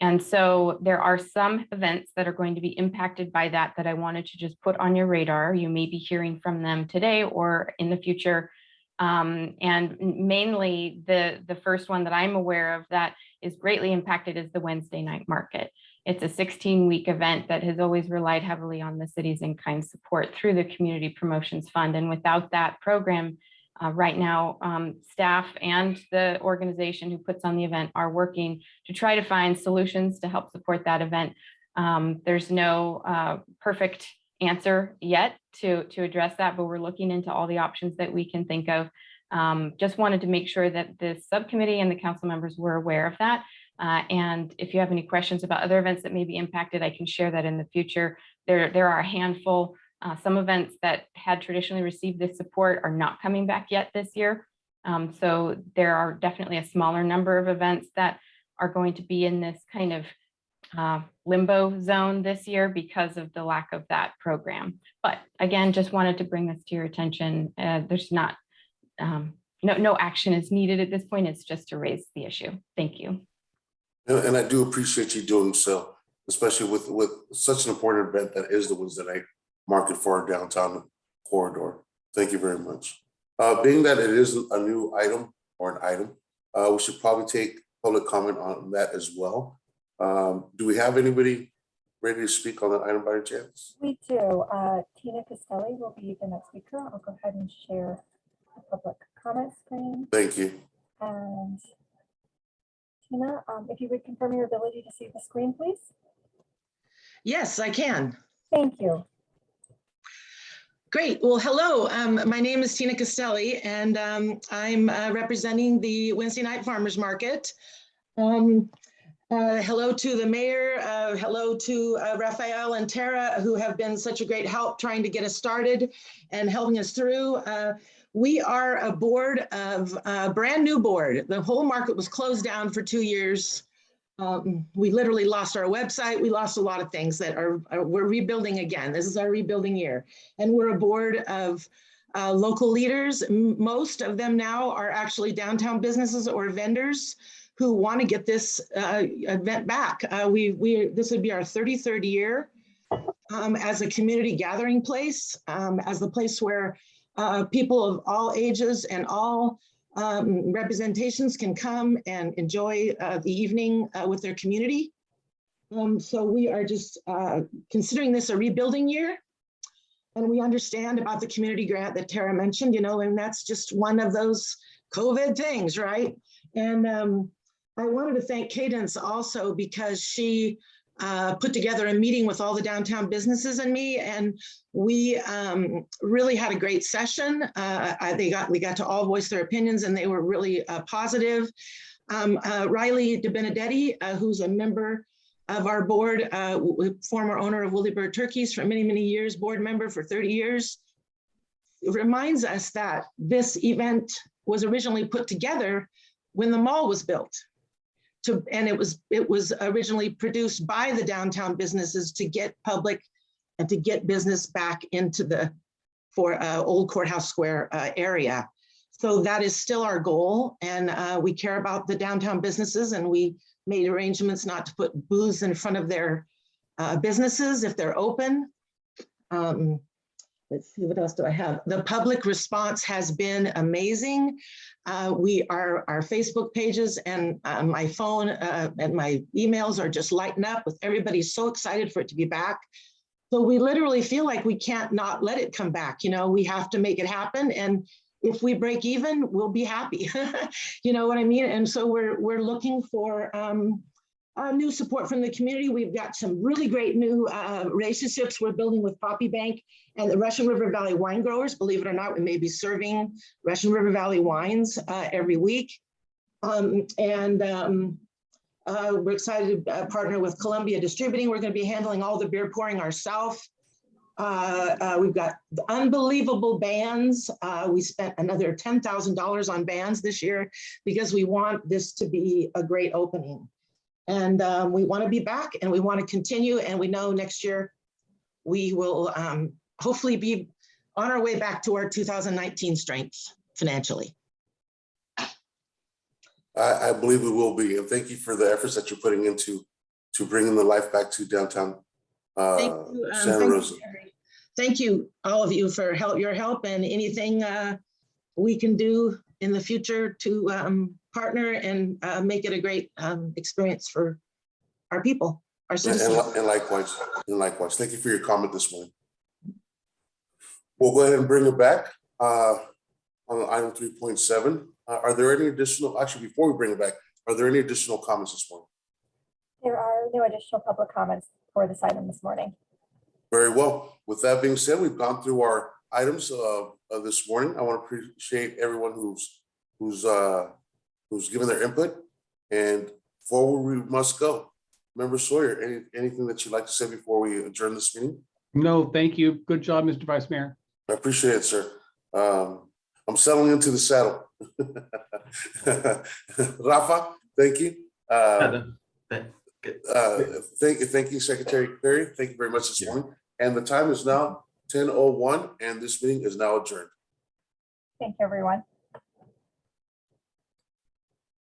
And so there are some events that are going to be impacted by that, that I wanted to just put on your radar. You may be hearing from them today or in the future. Um, and mainly the, the first one that I'm aware of that is greatly impacted is the Wednesday night market. It's a 16 week event that has always relied heavily on the city's in kind support through the Community Promotions Fund. And without that program, Uh, right now, um, staff and the organization who puts on the event are working to try to find solutions to help support that event. Um, there's no uh, perfect answer yet to, to address that, but we're looking into all the options that we can think of. Um, just wanted to make sure that the subcommittee and the council members were aware of that. Uh, and if you have any questions about other events that may be impacted, I can share that in the future. There, there are a handful, uh, some events that had traditionally received this support are not coming back yet this year. Um, so there are definitely a smaller number of events that are going to be in this kind of uh, limbo zone this year because of the lack of that program. But again, just wanted to bring this to your attention. Uh, there's not, um, no, no action is needed at this point. It's just to raise the issue. Thank you. And, and I do appreciate you doing so, especially with, with such an important event that is the Wednesday night market for our downtown corridor. Thank you very much. Uh, being that it is a new item or an item, uh, we should probably take public comment on that as well. Um, do we have anybody ready to speak on that item by chance? We do. Uh, Tina Castelli will be the next speaker. I'll go ahead and share the public comment screen. Thank you. And Tina, um, if you would confirm your ability to see the screen, please. Yes, I can. Thank you. Great. Well, hello. Um, my name is Tina Castelli, and um, I'm uh, representing the Wednesday Night Farmers Market. Um, uh, hello to the mayor. Uh, hello to uh, Raphael and Tara, who have been such a great help trying to get us started and helping us through. Uh, we are a board of a brand new board. The whole market was closed down for two years. Um, we literally lost our website. We lost a lot of things that are, are we're rebuilding again. This is our rebuilding year. And we're a board of uh, local leaders. Most of them now are actually downtown businesses or vendors who want to get this uh, event back. Uh, we, we, this would be our 33rd year um, as a community gathering place, um, as the place where uh, people of all ages and all um, representations can come and enjoy uh, the evening uh, with their community. Um, so we are just uh, considering this a rebuilding year. And we understand about the community grant that Tara mentioned, you know, and that's just one of those COVID things, right? And um, I wanted to thank Cadence also because she uh, put together a meeting with all the downtown businesses and me, and we um, really had a great session. Uh, I, they got we got to all voice their opinions, and they were really uh, positive. Um, uh, Riley DeBenedetti, uh, who's a member of our board, uh, former owner of Willie Bird Turkeys for many many years, board member for 30 years, reminds us that this event was originally put together when the mall was built to, and it was, it was originally produced by the downtown businesses to get public and to get business back into the, for uh, Old Courthouse Square uh, area. So that is still our goal. And uh, we care about the downtown businesses and we made arrangements not to put booths in front of their uh, businesses if they're open. Um, let's see, what else do I have? The public response has been amazing. Uh, we are, our Facebook pages and uh, my phone uh, and my emails are just lighting up with everybody so excited for it to be back. So we literally feel like we can't not let it come back. You know, we have to make it happen. And if we break even, we'll be happy. [laughs] you know what I mean? And so we're, we're looking for um, uh, new support from the community. We've got some really great new uh, relationships we're building with Poppy Bank and the Russian River Valley wine growers. Believe it or not, we may be serving Russian River Valley wines uh, every week. Um, and um, uh, we're excited to uh, partner with Columbia Distributing. We're going to be handling all the beer pouring ourselves. Uh, we've got unbelievable bands. We spent another $10,000 on bands this year because we want this to be a great opening. And um, we want to be back and we want to continue. And we know next year we will um, hopefully be on our way back to our 2019 strength financially. I, I believe we will be, and thank you for the efforts that you're putting into to bringing the life back to downtown uh, Thank you, um, Santa thank you, Rosa. Thank you, all of you for help, your help and anything uh, we can do in the future to um, partner and uh, make it a great um, experience for our people, our And, citizens. and and likewise, and likewise, thank you for your comment this morning. We'll go ahead and bring it back. Uh, on item three point seven. Uh, Are there any additional, actually, before we bring it back, are there any additional comments this morning? There are no additional public comments for this item this morning. Very well. With that being said, we've gone through our items uh, of this morning. I want to appreciate everyone who's, who's, uh, who's given their input. And forward we must go. Member Sawyer, any, anything that you'd like to say before we adjourn this meeting? No, thank you. Good job, Mr. Vice Mayor. I appreciate it, sir. Um, I'm settling into the saddle. [laughs] Rafa, thank you. Uh, uh, Thank you, thank you, Secretary Perry. Thank you very much this morning. And the time is now ten oh one and this meeting is now adjourned. Thank you, everyone.